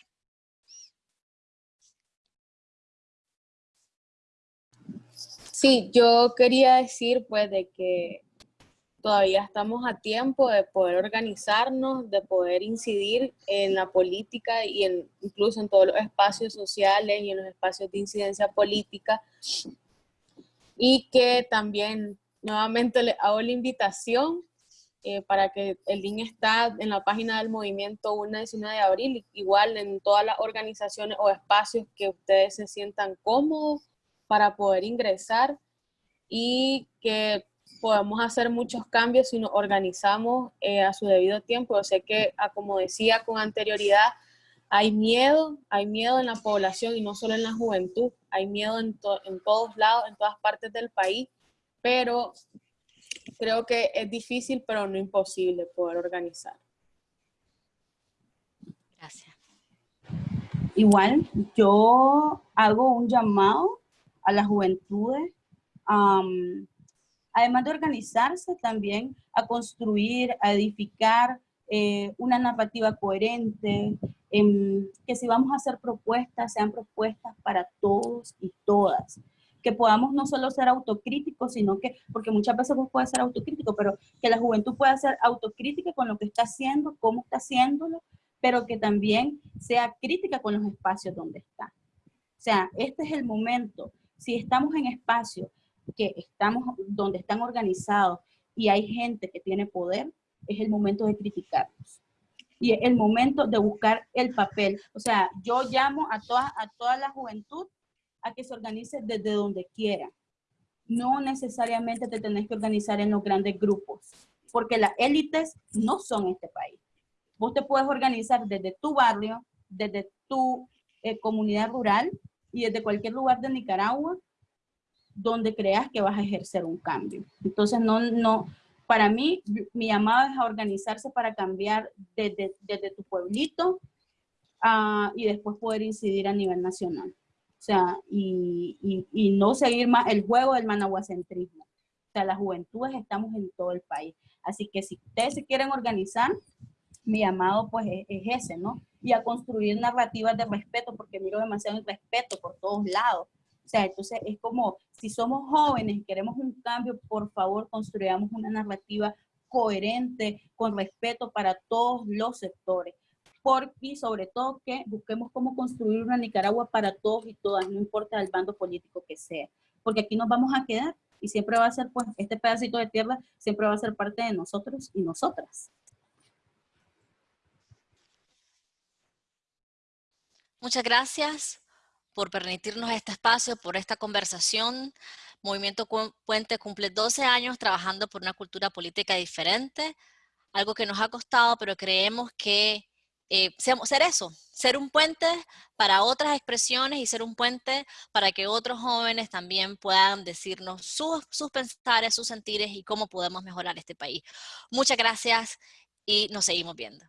[SPEAKER 2] Sí, yo quería decir pues de que todavía estamos a tiempo de poder organizarnos, de poder incidir en la política y en, incluso en todos los espacios sociales y en los espacios de incidencia política. Y que también nuevamente le hago la invitación eh, para que el link está en la página del movimiento 1 19 de abril, igual en todas las organizaciones o espacios que ustedes se sientan cómodos para poder ingresar y que podemos hacer muchos cambios si nos organizamos eh, a su debido tiempo. Yo sé que, ah, como decía con anterioridad, hay miedo, hay miedo en la población y no solo en la juventud, hay miedo en, en todos lados, en todas partes del país, pero creo que es difícil, pero no imposible poder organizar.
[SPEAKER 1] Gracias.
[SPEAKER 3] Igual, yo hago un llamado a las juventudes además de organizarse también a construir, a edificar eh, una narrativa coherente, em, que si vamos a hacer propuestas, sean propuestas para todos y todas, que podamos no solo ser autocríticos, sino que, porque muchas veces vos puedes ser autocrítico, pero que la juventud pueda ser autocrítica con lo que está haciendo, cómo está haciéndolo, pero que también sea crítica con los espacios donde está. O sea, este es el momento. Si estamos en espacios que estamos donde están organizados y hay gente que tiene poder, es el momento de criticarlos. Y es el momento de buscar el papel. O sea, yo llamo a toda, a toda la juventud a que se organice desde donde quiera. No necesariamente te tenés que organizar en los grandes grupos, porque las élites no son este país. Vos te puedes organizar desde tu barrio, desde tu eh, comunidad rural y desde cualquier lugar de Nicaragua donde creas que vas a ejercer un cambio. Entonces, no, no, para mí, mi llamado es a organizarse para cambiar desde, desde tu pueblito uh, y después poder incidir a nivel nacional. O sea, y, y, no seguir más el juego del managuacentrismo. O sea, las juventudes estamos en todo el país. Así que si ustedes se quieren organizar, mi llamado pues es, es ese, ¿no? Y a construir narrativas de respeto, porque miro demasiado respeto por todos lados sea, entonces es como, si somos jóvenes y queremos un cambio, por favor construyamos una narrativa coherente, con respeto para todos los sectores. Por, y sobre todo que busquemos cómo construir una Nicaragua para todos y todas, no importa el bando político que sea. Porque aquí nos vamos a quedar y siempre va a ser, pues, este pedacito de tierra siempre va a ser parte de nosotros y nosotras.
[SPEAKER 1] Muchas gracias por permitirnos este espacio, por esta conversación. Movimiento Puente cumple 12 años trabajando por una cultura política diferente, algo que nos ha costado, pero creemos que eh, ser eso, ser un puente para otras expresiones y ser un puente para que otros jóvenes también puedan decirnos sus, sus pensares, sus sentires y cómo podemos mejorar este país. Muchas gracias y nos seguimos viendo.